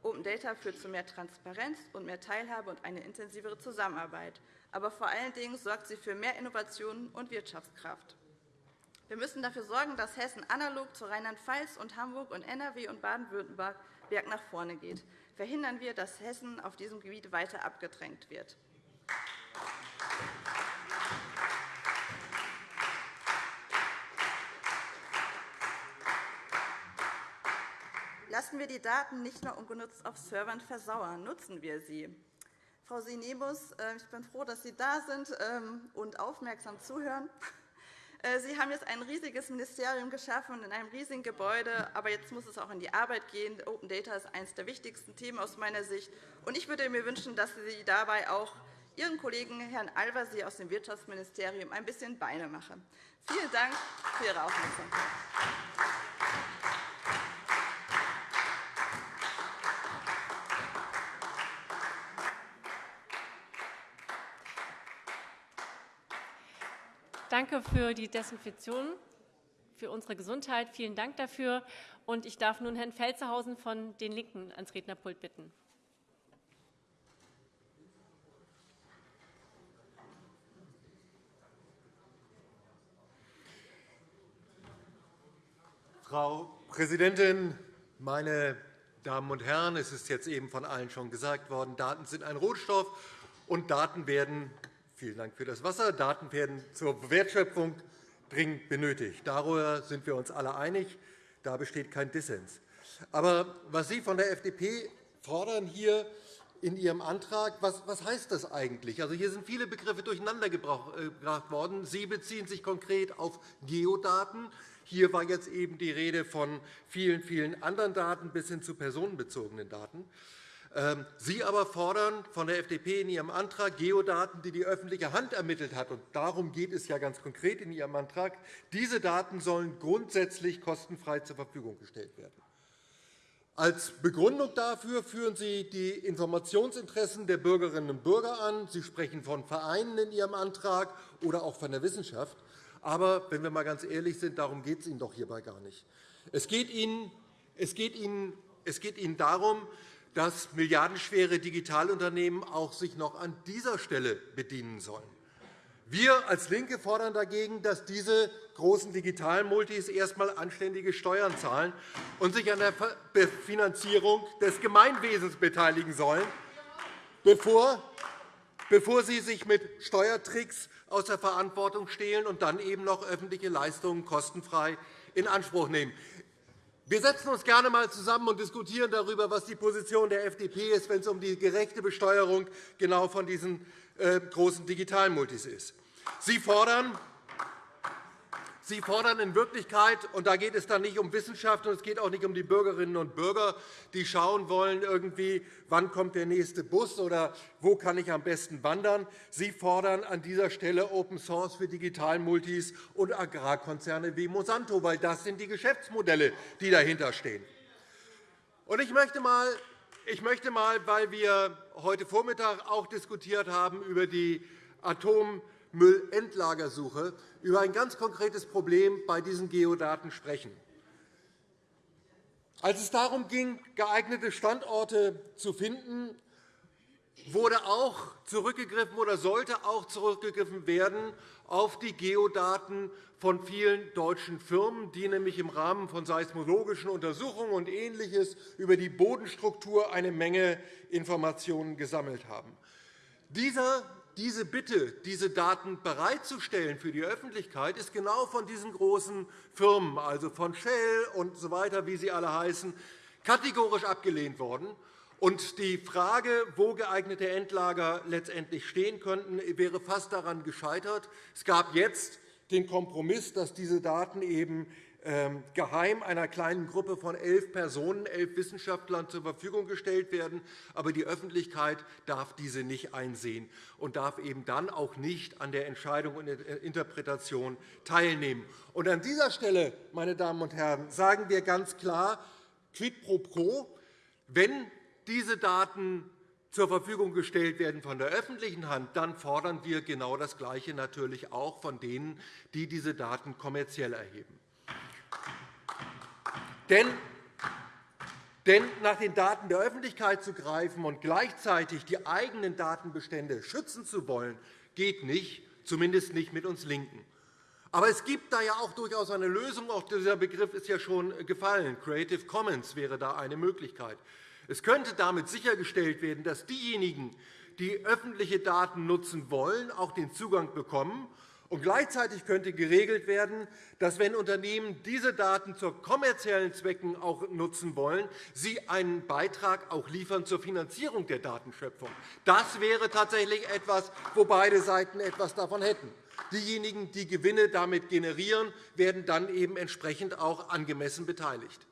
Open Data führt zu mehr Transparenz und mehr Teilhabe und eine intensivere Zusammenarbeit. Aber vor allen Dingen sorgt sie für mehr Innovationen und Wirtschaftskraft. Wir müssen dafür sorgen, dass Hessen analog zu Rheinland-Pfalz und Hamburg und NRW und Baden-Württemberg nach vorne geht. Verhindern wir, dass Hessen auf diesem Gebiet weiter abgedrängt wird. Lassen wir die Daten nicht nur ungenutzt auf Servern versauern, nutzen wir sie. Frau Sinemus, äh, ich bin froh, dass Sie da sind ähm, und aufmerksam zuhören. Äh, sie haben jetzt ein riesiges Ministerium geschaffen in einem riesigen Gebäude, aber jetzt muss es auch in die Arbeit gehen. Open Data ist eines der wichtigsten Themen aus meiner Sicht. Ich würde mir wünschen, dass Sie dabei auch Ihren Kollegen Herrn Al-Wazir aus dem Wirtschaftsministerium ein bisschen Beine machen. Vielen Dank für Ihre Aufmerksamkeit. Danke für die Desinfektion für unsere Gesundheit. Vielen Dank dafür. Und ich darf nun Herrn Felzerhausen von den LINKEN ans Rednerpult bitten. Frau Präsidentin, meine Damen und Herren! Es ist jetzt eben von allen schon gesagt worden, Daten sind ein Rohstoff, und Daten werden Vielen Dank für das Wasser. Daten werden zur Wertschöpfung dringend benötigt. Darüber sind wir uns alle einig. Da besteht kein Dissens. Aber was Sie von der FDP fordern hier, in Ihrem Antrag. Was, was heißt das eigentlich? Also, hier sind viele Begriffe durcheinandergebracht äh, worden. Sie beziehen sich konkret auf Geodaten. Hier war jetzt eben die Rede von vielen, vielen anderen Daten bis hin zu personenbezogenen Daten. Ähm, Sie aber fordern von der FDP in Ihrem Antrag Geodaten, die die öffentliche Hand ermittelt hat. Und darum geht es ja ganz konkret in Ihrem Antrag. Diese Daten sollen grundsätzlich kostenfrei zur Verfügung gestellt werden. Als Begründung dafür führen Sie die Informationsinteressen der Bürgerinnen und Bürger an. Sie sprechen von Vereinen in Ihrem Antrag oder auch von der Wissenschaft. Aber wenn wir einmal ganz ehrlich sind, darum geht es Ihnen doch hierbei gar nicht. Es geht Ihnen, es geht Ihnen, es geht Ihnen darum, dass milliardenschwere Digitalunternehmen auch sich noch an dieser Stelle bedienen sollen. Wir als LINKE fordern dagegen, dass diese großen Digitalmultis erst einmal anständige Steuern zahlen und sich an der Finanzierung des Gemeinwesens beteiligen sollen, bevor bevor sie sich mit Steuertricks aus der Verantwortung stehlen und dann eben noch öffentliche Leistungen kostenfrei in Anspruch nehmen. Wir setzen uns gerne einmal zusammen und diskutieren darüber, was die Position der FDP ist, wenn es um die gerechte Besteuerung genau von diesen äh, großen Digitalmultis ist. Sie fordern, Sie fordern in Wirklichkeit, und da geht es dann nicht um Wissenschaft und es geht auch nicht um die Bürgerinnen und Bürger, die schauen wollen, irgendwie, wann kommt der nächste Bus oder wo kann ich am besten wandern. Sie fordern an dieser Stelle Open Source für Digitalmultis und Agrarkonzerne wie Monsanto, weil das sind die Geschäftsmodelle, die dahinter stehen. Ich möchte mal ich möchte mal, weil wir heute Vormittag auch diskutiert haben über die Atom Müllendlagersuche über ein ganz konkretes Problem bei diesen Geodaten sprechen. Als es darum ging, geeignete Standorte zu finden, wurde auch zurückgegriffen oder sollte auch zurückgegriffen werden auf die Geodaten von vielen deutschen Firmen, die nämlich im Rahmen von seismologischen Untersuchungen und Ähnliches über die Bodenstruktur eine Menge Informationen gesammelt haben. Dieser diese Bitte, diese Daten bereitzustellen für die Öffentlichkeit, ist genau von diesen großen Firmen, also von Shell und so weiter, wie sie alle heißen, kategorisch abgelehnt worden. Und die Frage, wo geeignete Endlager letztendlich stehen könnten, wäre fast daran gescheitert. Es gab jetzt den Kompromiss, dass diese Daten eben geheim einer kleinen Gruppe von elf Personen, elf Wissenschaftlern zur Verfügung gestellt werden. Aber die Öffentlichkeit darf diese nicht einsehen und darf eben dann auch nicht an der Entscheidung und Interpretation teilnehmen. Und an dieser Stelle, meine Damen und Herren, sagen wir ganz klar, quid pro quo, wenn diese Daten zur Verfügung gestellt werden von der öffentlichen Hand, dann fordern wir genau das Gleiche natürlich auch von denen, die diese Daten kommerziell erheben. Denn denn nach den Daten der Öffentlichkeit zu greifen und gleichzeitig die eigenen Datenbestände schützen zu wollen, geht nicht, zumindest nicht mit uns LINKEN. Aber es gibt da ja auch durchaus eine Lösung. Auch dieser Begriff ist ja schon gefallen. Creative Commons wäre da eine Möglichkeit. Es könnte damit sichergestellt werden, dass diejenigen, die öffentliche Daten nutzen wollen, auch den Zugang bekommen und gleichzeitig könnte geregelt werden, dass, wenn Unternehmen diese Daten zu kommerziellen Zwecken auch nutzen wollen, sie einen Beitrag auch liefern zur Finanzierung der Datenschöpfung. Das wäre tatsächlich etwas, wo beide Seiten etwas davon hätten. Diejenigen, die Gewinne damit generieren, werden dann eben entsprechend auch angemessen beteiligt.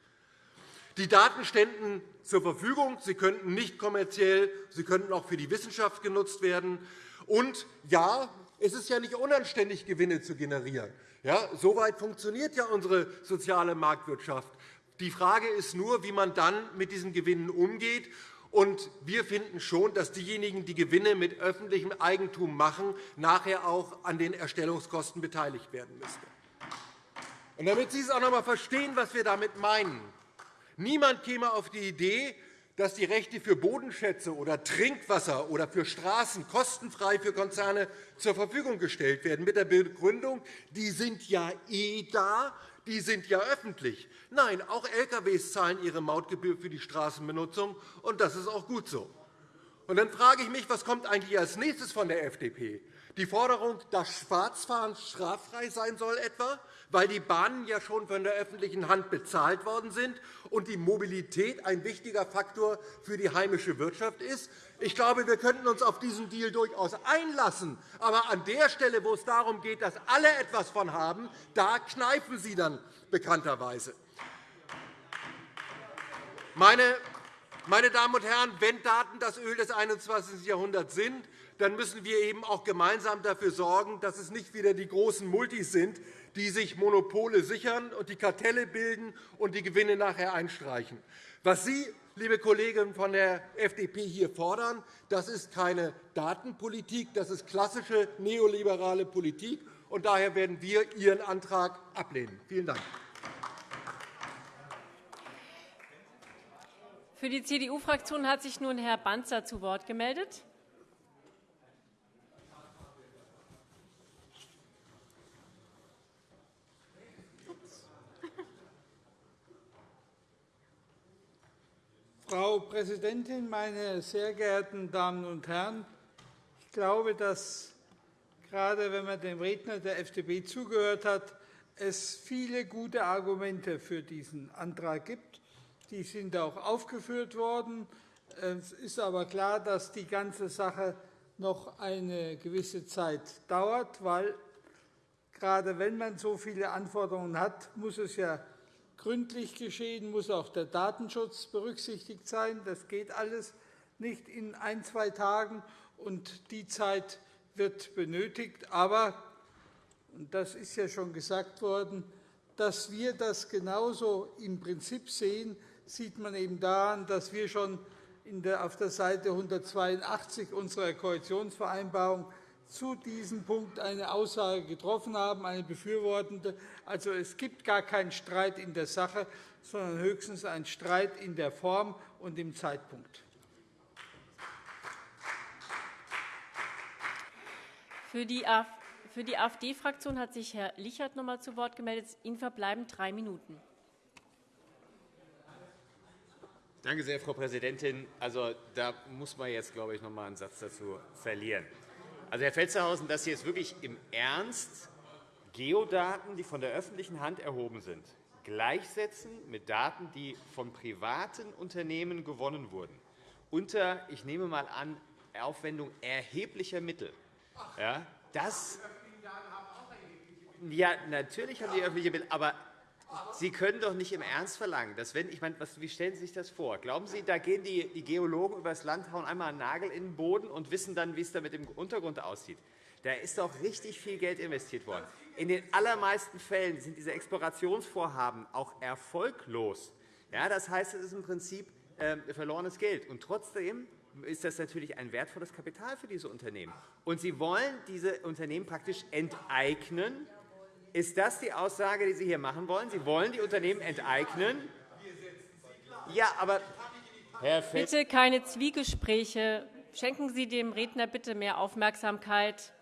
Die Daten ständen zur Verfügung. Sie könnten nicht kommerziell, sie könnten auch für die Wissenschaft genutzt werden. Und ja, es ist ja nicht unanständig, Gewinne zu generieren. Ja, Soweit funktioniert ja unsere soziale Marktwirtschaft. Die Frage ist nur, wie man dann mit diesen Gewinnen umgeht. Und wir finden schon, dass diejenigen, die Gewinne mit öffentlichem Eigentum machen, nachher auch an den Erstellungskosten beteiligt werden müssten. Und damit Sie es auch noch einmal verstehen, was wir damit meinen. Niemand käme auf die Idee, dass die Rechte für Bodenschätze oder Trinkwasser oder für Straßen kostenfrei für Konzerne zur Verfügung gestellt werden, mit der Begründung, die sind ja eh da, die sind ja öffentlich. Nein, auch Lkw zahlen ihre Mautgebühr für die Straßenbenutzung, und das ist auch gut so. Und dann frage ich mich, was kommt eigentlich als nächstes von der FDP? Die Forderung, dass Schwarzfahren straffrei sein soll, etwa, weil die Bahnen ja schon von der öffentlichen Hand bezahlt worden sind und die Mobilität ein wichtiger Faktor für die heimische Wirtschaft ist. Ich glaube, wir könnten uns auf diesen Deal durchaus einlassen. Aber an der Stelle, wo es darum geht, dass alle etwas von haben, da kneifen Sie dann bekannterweise. Meine meine Damen und Herren, wenn Daten das Öl des 21. Jahrhunderts sind, dann müssen wir eben auch gemeinsam dafür sorgen, dass es nicht wieder die großen Multis sind, die sich Monopole sichern und die Kartelle bilden und die Gewinne nachher einstreichen. Was Sie, liebe Kollegen von der FDP, hier fordern, das ist keine Datenpolitik, das ist klassische neoliberale Politik. Und daher werden wir Ihren Antrag ablehnen. Vielen Dank. Für die CDU-Fraktion hat sich nun Herr Banzer zu Wort gemeldet. Frau Präsidentin, meine sehr geehrten Damen und Herren! Ich glaube, dass gerade wenn man dem Redner der FDP zugehört hat, es viele gute Argumente für diesen Antrag gibt. Die sind auch aufgeführt worden. Es ist aber klar, dass die ganze Sache noch eine gewisse Zeit dauert, weil gerade wenn man so viele Anforderungen hat, muss es ja gründlich geschehen, muss auch der Datenschutz berücksichtigt sein. Das geht alles nicht in ein, zwei Tagen, und die Zeit wird benötigt. Aber, und das ist ja schon gesagt worden, dass wir das genauso im Prinzip sehen, sieht man eben daran, dass wir schon auf der Seite 182 unserer Koalitionsvereinbarung zu diesem Punkt eine Aussage getroffen haben, eine befürwortende. Also, es gibt gar keinen Streit in der Sache, sondern höchstens einen Streit in der Form und im Zeitpunkt. Für die AfD-Fraktion hat sich Herr Lichert noch einmal zu Wort gemeldet. Ihnen verbleiben drei Minuten. Danke sehr, Frau Präsidentin. Also, da muss man jetzt, glaube ich, noch einmal einen Satz dazu verlieren. Also, Herr Felstehausen, dass Sie jetzt wirklich im Ernst Geodaten, die von der öffentlichen Hand erhoben sind, gleichsetzen mit Daten, die von privaten Unternehmen gewonnen wurden, unter, ich nehme einmal an, Aufwendung erheblicher Mittel. Ja, das, ja, natürlich haben die öffentliche Mittel, aber Sie können doch nicht im Ernst verlangen, dass wenn ich meine, wie stellen Sie sich das vor? Glauben Sie, da gehen die, Geologen übers Land, hauen einmal einen Nagel in den Boden und wissen dann, wie es da mit dem Untergrund aussieht? Da ist doch richtig viel Geld investiert worden. In den allermeisten Fällen sind diese Explorationsvorhaben auch erfolglos. Ja, das heißt, es ist im Prinzip äh, verlorenes Geld. Und trotzdem ist das natürlich ein wertvolles Kapital für diese Unternehmen. Und Sie wollen diese Unternehmen praktisch enteignen ist das die Aussage, die Sie hier machen wollen? Sie wollen die Unternehmen enteignen? Ja, aber Herr bitte keine Zwiegespräche. Schenken Sie dem Redner bitte mehr Aufmerksamkeit.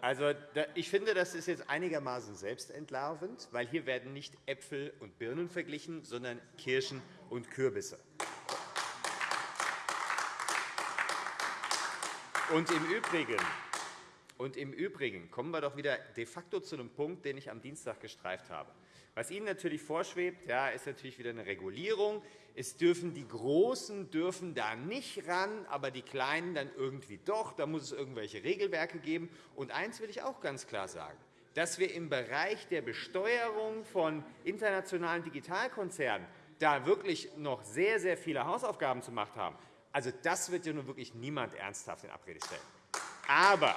Also, ich finde, das ist jetzt einigermaßen selbstentlarvend, weil hier werden nicht Äpfel und Birnen verglichen, sondern Kirschen und Kürbisse. Und im Übrigen, und Im Übrigen kommen wir doch wieder de facto zu einem Punkt, den ich am Dienstag gestreift habe. Was Ihnen natürlich vorschwebt, ja, ist natürlich wieder eine Regulierung. Es dürfen die Großen dürfen da nicht ran, aber die Kleinen dann irgendwie doch. Da muss es irgendwelche Regelwerke geben. Und eines will ich auch ganz klar sagen dass wir im Bereich der Besteuerung von internationalen Digitalkonzernen da wirklich noch sehr, sehr viele Hausaufgaben zu machen haben. Also, das wird ja nun wirklich niemand ernsthaft in Abrede stellen. Aber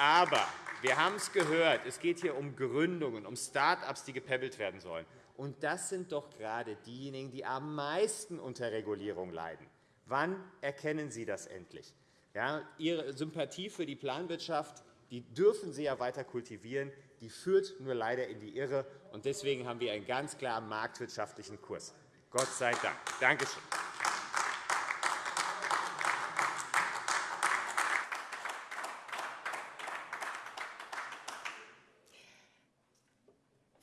aber wir haben es gehört, es geht hier um Gründungen, um Start-ups, die gepäppelt werden sollen. Und das sind doch gerade diejenigen, die am meisten unter Regulierung leiden. Wann erkennen Sie das endlich? Ja, Ihre Sympathie für die Planwirtschaft die dürfen Sie ja weiter kultivieren. Die führt nur leider in die Irre. Und deswegen haben wir einen ganz klaren marktwirtschaftlichen Kurs. Gott sei Dank. Danke schön.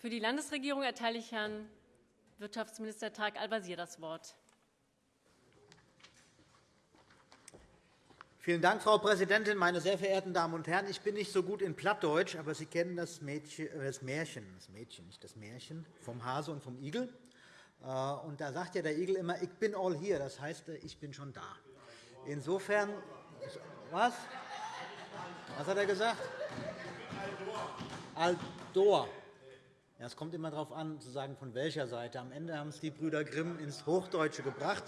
Für die Landesregierung erteile ich Herrn Wirtschaftsminister Tarek Al-Wazir das Wort. Vielen Dank, Frau Präsidentin, meine sehr verehrten Damen und Herren! Ich bin nicht so gut in Plattdeutsch, aber Sie kennen das, Mädchen, äh, das Märchen, das Mädchen, nicht das Märchen, vom Hase und vom Igel. Äh, und da sagt ja der Igel immer, ich bin all here, das heißt, äh, ich bin schon da. Insofern, was? Was hat er gesagt? Aldor. Ja, es kommt immer darauf an, zu sagen, von welcher Seite. Am Ende haben es die Brüder Grimm ins Hochdeutsche gebracht.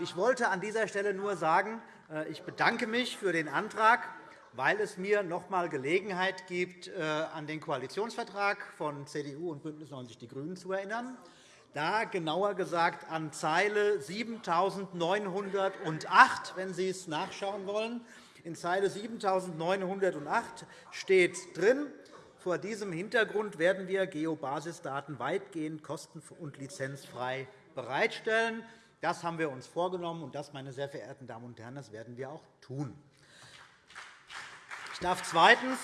Ich wollte an dieser Stelle nur sagen, äh, ich bedanke mich für den Antrag, weil es mir noch einmal Gelegenheit gibt, äh, an den Koalitionsvertrag von CDU und BÜNDNIS 90 die GRÜNEN zu erinnern. Da genauer gesagt an Zeile 7908, wenn Sie es nachschauen wollen. In Zeile 7908 steht drin, vor diesem Hintergrund werden wir Geobasisdaten weitgehend kosten- und lizenzfrei bereitstellen. Das haben wir uns vorgenommen, und das, meine sehr verehrten Damen und Herren, das werden wir auch tun. Ich darf zweitens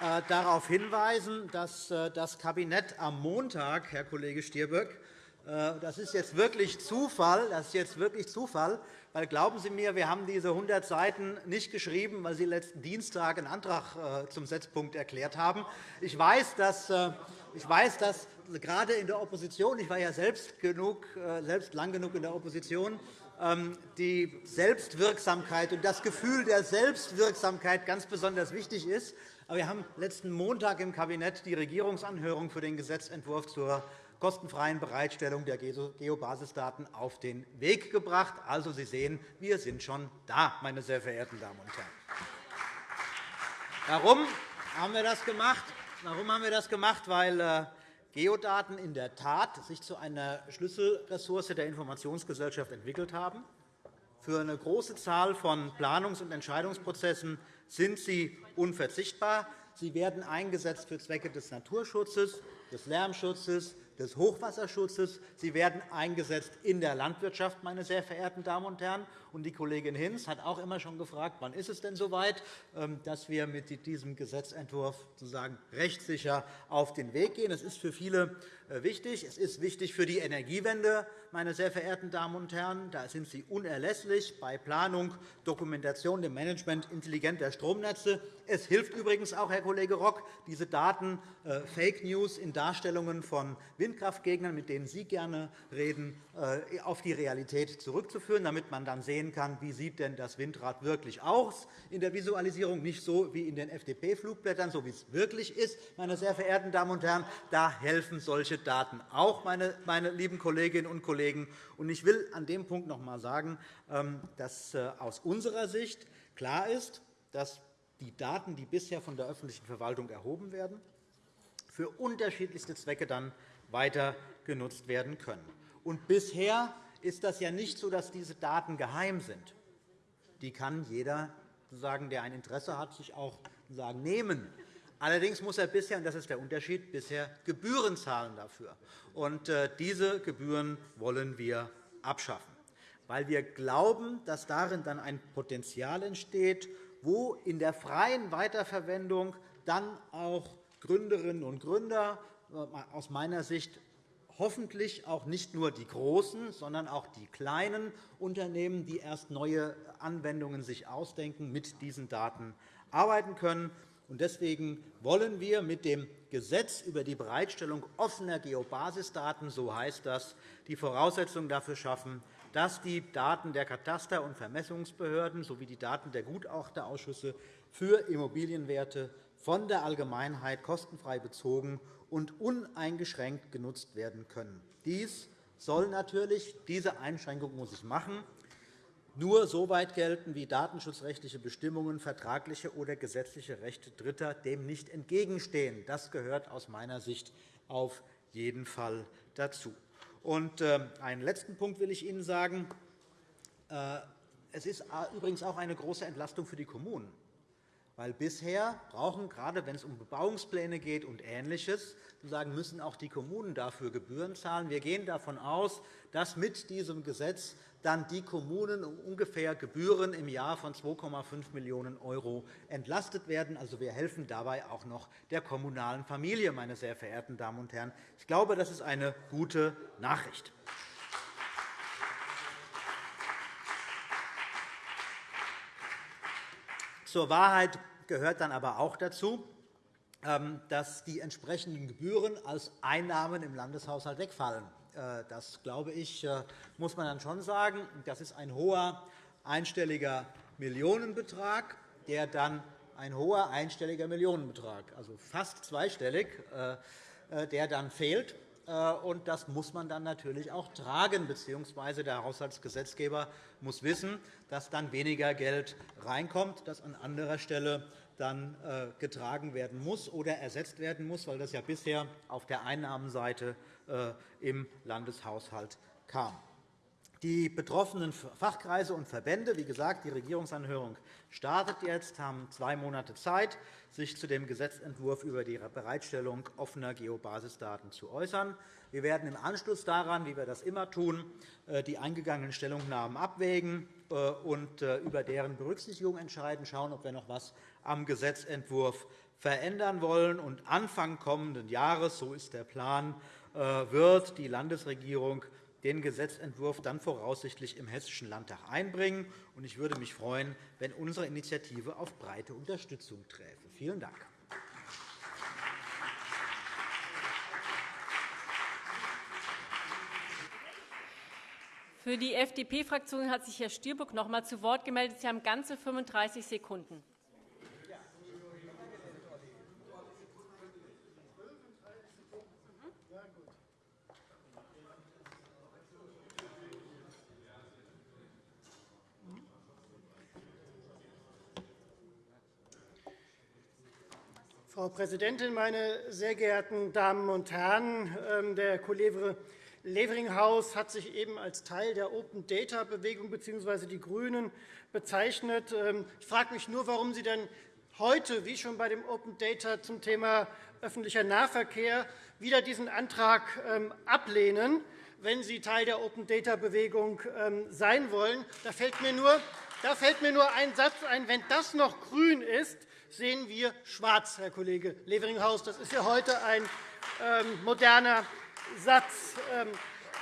äh, darauf hinweisen, dass äh, das Kabinett am Montag, Herr Kollege Stirböck, äh, das ist jetzt wirklich Zufall, das ist jetzt wirklich Zufall, weil, glauben Sie mir, wir haben diese 100 Seiten nicht geschrieben, weil Sie letzten Dienstag einen Antrag äh, zum Setzpunkt erklärt haben. Ich weiß, dass, äh, ich weiß, dass gerade in der Opposition, ich war ja selbst, genug, äh, selbst lang genug in der Opposition, ähm, die Selbstwirksamkeit und das Gefühl der Selbstwirksamkeit ganz besonders wichtig ist. Aber wir haben letzten Montag im Kabinett die Regierungsanhörung für den Gesetzentwurf zur kostenfreien Bereitstellung der Geobasisdaten auf den Weg gebracht. Also, Sie sehen, wir sind schon da, meine sehr verehrten Damen und Herren. Warum haben wir das gemacht? Warum haben wir das gemacht? Weil äh, Geodaten in der Tat sich zu einer Schlüsselressource der Informationsgesellschaft entwickelt haben. Für eine große Zahl von Planungs- und Entscheidungsprozessen sind sie unverzichtbar. Sie werden eingesetzt für Zwecke des Naturschutzes, des Lärmschutzes, des Hochwasserschutzes. Sie werden eingesetzt in der Landwirtschaft, meine sehr verehrten Damen und Herren. Und die Kollegin Hinz hat auch immer schon gefragt, wann ist es denn soweit, ähm, dass wir mit diesem Gesetzentwurf sozusagen rechtssicher auf den Weg gehen. Es ist für viele wichtig. Es ist wichtig für die Energiewende, meine sehr verehrten Damen und Herren. Da sind Sie unerlässlich bei Planung, Dokumentation, dem Management intelligenter Stromnetze. Es hilft übrigens auch, Herr Kollege Rock, diese Daten äh, Fake News in Darstellungen von Windkraftgegnern, mit denen Sie gerne reden, äh, auf die Realität zurückzuführen, damit man dann sehen kann, wie sieht denn das Windrad wirklich aus in der Visualisierung, nicht so wie in den FDP-Flugblättern, so wie es wirklich ist. Meine sehr verehrten Damen und Herren, da helfen solche Daten auch, meine, meine lieben Kolleginnen und Kollegen. Ich will an dem Punkt noch einmal sagen, ähm, dass äh, aus unserer Sicht klar ist, dass die Daten, die bisher von der öffentlichen Verwaltung erhoben werden, für unterschiedlichste Zwecke dann weiter genutzt werden können. Und bisher ist das ja nicht so, dass diese Daten geheim sind. Die kann jeder, der ein Interesse hat, sich auch nehmen. Allerdings muss er bisher, und das ist der Unterschied, bisher Gebühren zahlen dafür. Und äh, diese Gebühren wollen wir abschaffen, weil wir glauben, dass darin dann ein Potenzial entsteht, wo in der freien Weiterverwendung dann auch Gründerinnen und Gründer äh, aus meiner Sicht hoffentlich auch nicht nur die großen, sondern auch die kleinen Unternehmen, die erst neue Anwendungen sich ausdenken, mit diesen Daten arbeiten können. Deswegen wollen wir mit dem Gesetz über die Bereitstellung offener Geobasisdaten, so heißt das, die Voraussetzungen dafür schaffen, dass die Daten der Kataster- und Vermessungsbehörden sowie die Daten der Gutachterausschüsse für Immobilienwerte von der Allgemeinheit kostenfrei bezogen und uneingeschränkt genutzt werden können. Dies soll natürlich, diese Einschränkung muss ich machen, nur so weit gelten, wie datenschutzrechtliche Bestimmungen, vertragliche oder gesetzliche Rechte Dritter dem nicht entgegenstehen. Das gehört aus meiner Sicht auf jeden Fall dazu. Und äh, einen letzten Punkt will ich Ihnen sagen. Äh, es ist übrigens auch eine große Entlastung für die Kommunen. Weil bisher brauchen, gerade wenn es um Bebauungspläne geht und Ähnliches, müssen auch die Kommunen dafür Gebühren zahlen. Wir gehen davon aus, dass mit diesem Gesetz dann die Kommunen um ungefähr Gebühren im Jahr von 2,5 Millionen € entlastet werden. Also, wir helfen dabei auch noch der kommunalen Familie, meine sehr verehrten Damen und Herren. Ich glaube, das ist eine gute Nachricht. Zur Wahrheit gehört dann aber auch dazu, ähm, dass die entsprechenden Gebühren als Einnahmen im Landeshaushalt wegfallen. Äh, das, glaube ich, äh, muss man dann schon sagen. Das ist ein hoher einstelliger Millionenbetrag, der dann ein hoher einstelliger Millionenbetrag, also fast zweistellig, äh, der dann fehlt. Und das muss man dann natürlich auch tragen, bzw. der Haushaltsgesetzgeber muss wissen, dass dann weniger Geld reinkommt, das an anderer Stelle dann getragen werden muss oder ersetzt werden muss, weil das ja bisher auf der Einnahmenseite im Landeshaushalt kam. Die betroffenen Fachkreise und Verbände, wie gesagt, die Regierungsanhörung startet jetzt, haben zwei Monate Zeit, sich zu dem Gesetzentwurf über die Bereitstellung offener Geobasisdaten zu äußern. Wir werden im Anschluss daran, wie wir das immer tun, äh, die eingegangenen Stellungnahmen abwägen äh, und äh, über deren Berücksichtigung entscheiden, schauen, ob wir noch etwas am Gesetzentwurf verändern wollen. Und Anfang kommenden Jahres, so ist der Plan, wird die Landesregierung den Gesetzentwurf dann voraussichtlich im Hessischen Landtag einbringen. Ich würde mich freuen, wenn unsere Initiative auf breite Unterstützung träfe. Vielen Dank. Für die FDP-Fraktion hat sich Herr Stielbuck noch einmal zu Wort gemeldet. Sie haben ganze 35 Sekunden. Frau Präsidentin, meine sehr geehrten Damen und Herren! Ähm, der Kollege Leveringhaus hat sich eben als Teil der Open-Data-Bewegung bzw. die GRÜNEN bezeichnet. Ähm, ich frage mich nur, warum Sie denn heute, wie schon bei dem Open Data zum Thema öffentlicher Nahverkehr, wieder diesen Antrag ähm, ablehnen, wenn Sie Teil der Open-Data-Bewegung sein wollen. Da fällt mir nur ein Satz ein. Wenn das noch grün ist, sehen wir schwarz, Herr Kollege Leveringhaus. Das ist ja heute ein ähm, moderner Satz. Ähm,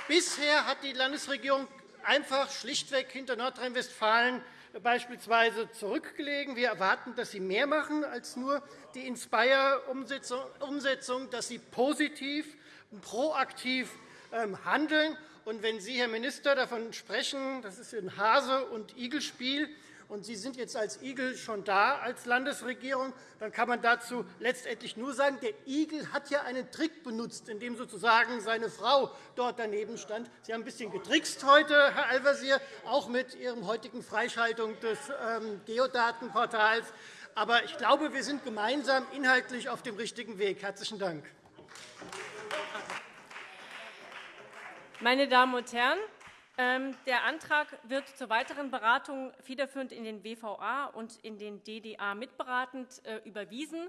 bisher hat die Landesregierung einfach schlichtweg hinter Nordrhein-Westfalen beispielsweise zurückgelegen. Wir erwarten, dass Sie mehr machen als nur die Inspire-Umsetzung, dass Sie positiv und proaktiv ähm, handeln. Und wenn Sie, Herr Minister, davon sprechen, das ist ein Hase- und Igelspiel, und Sie sind jetzt als Igel schon da als Landesregierung, dann kann man dazu letztendlich nur sagen, der Igel hat ja einen Trick benutzt, indem sozusagen seine Frau dort daneben stand. Sie haben ein bisschen getrickst heute, Herr Al-Wazir, auch mit Ihrem heutigen Freischaltung des ähm, Geodatenportals. Aber ich glaube, wir sind gemeinsam inhaltlich auf dem richtigen Weg. – Herzlichen Dank. Meine Damen und Herren, der Antrag wird zur weiteren Beratung federführend in den WVA und in den DDA mitberatend äh, überwiesen.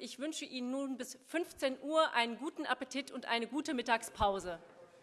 Ich wünsche Ihnen nun bis 15 Uhr einen guten Appetit und eine gute Mittagspause.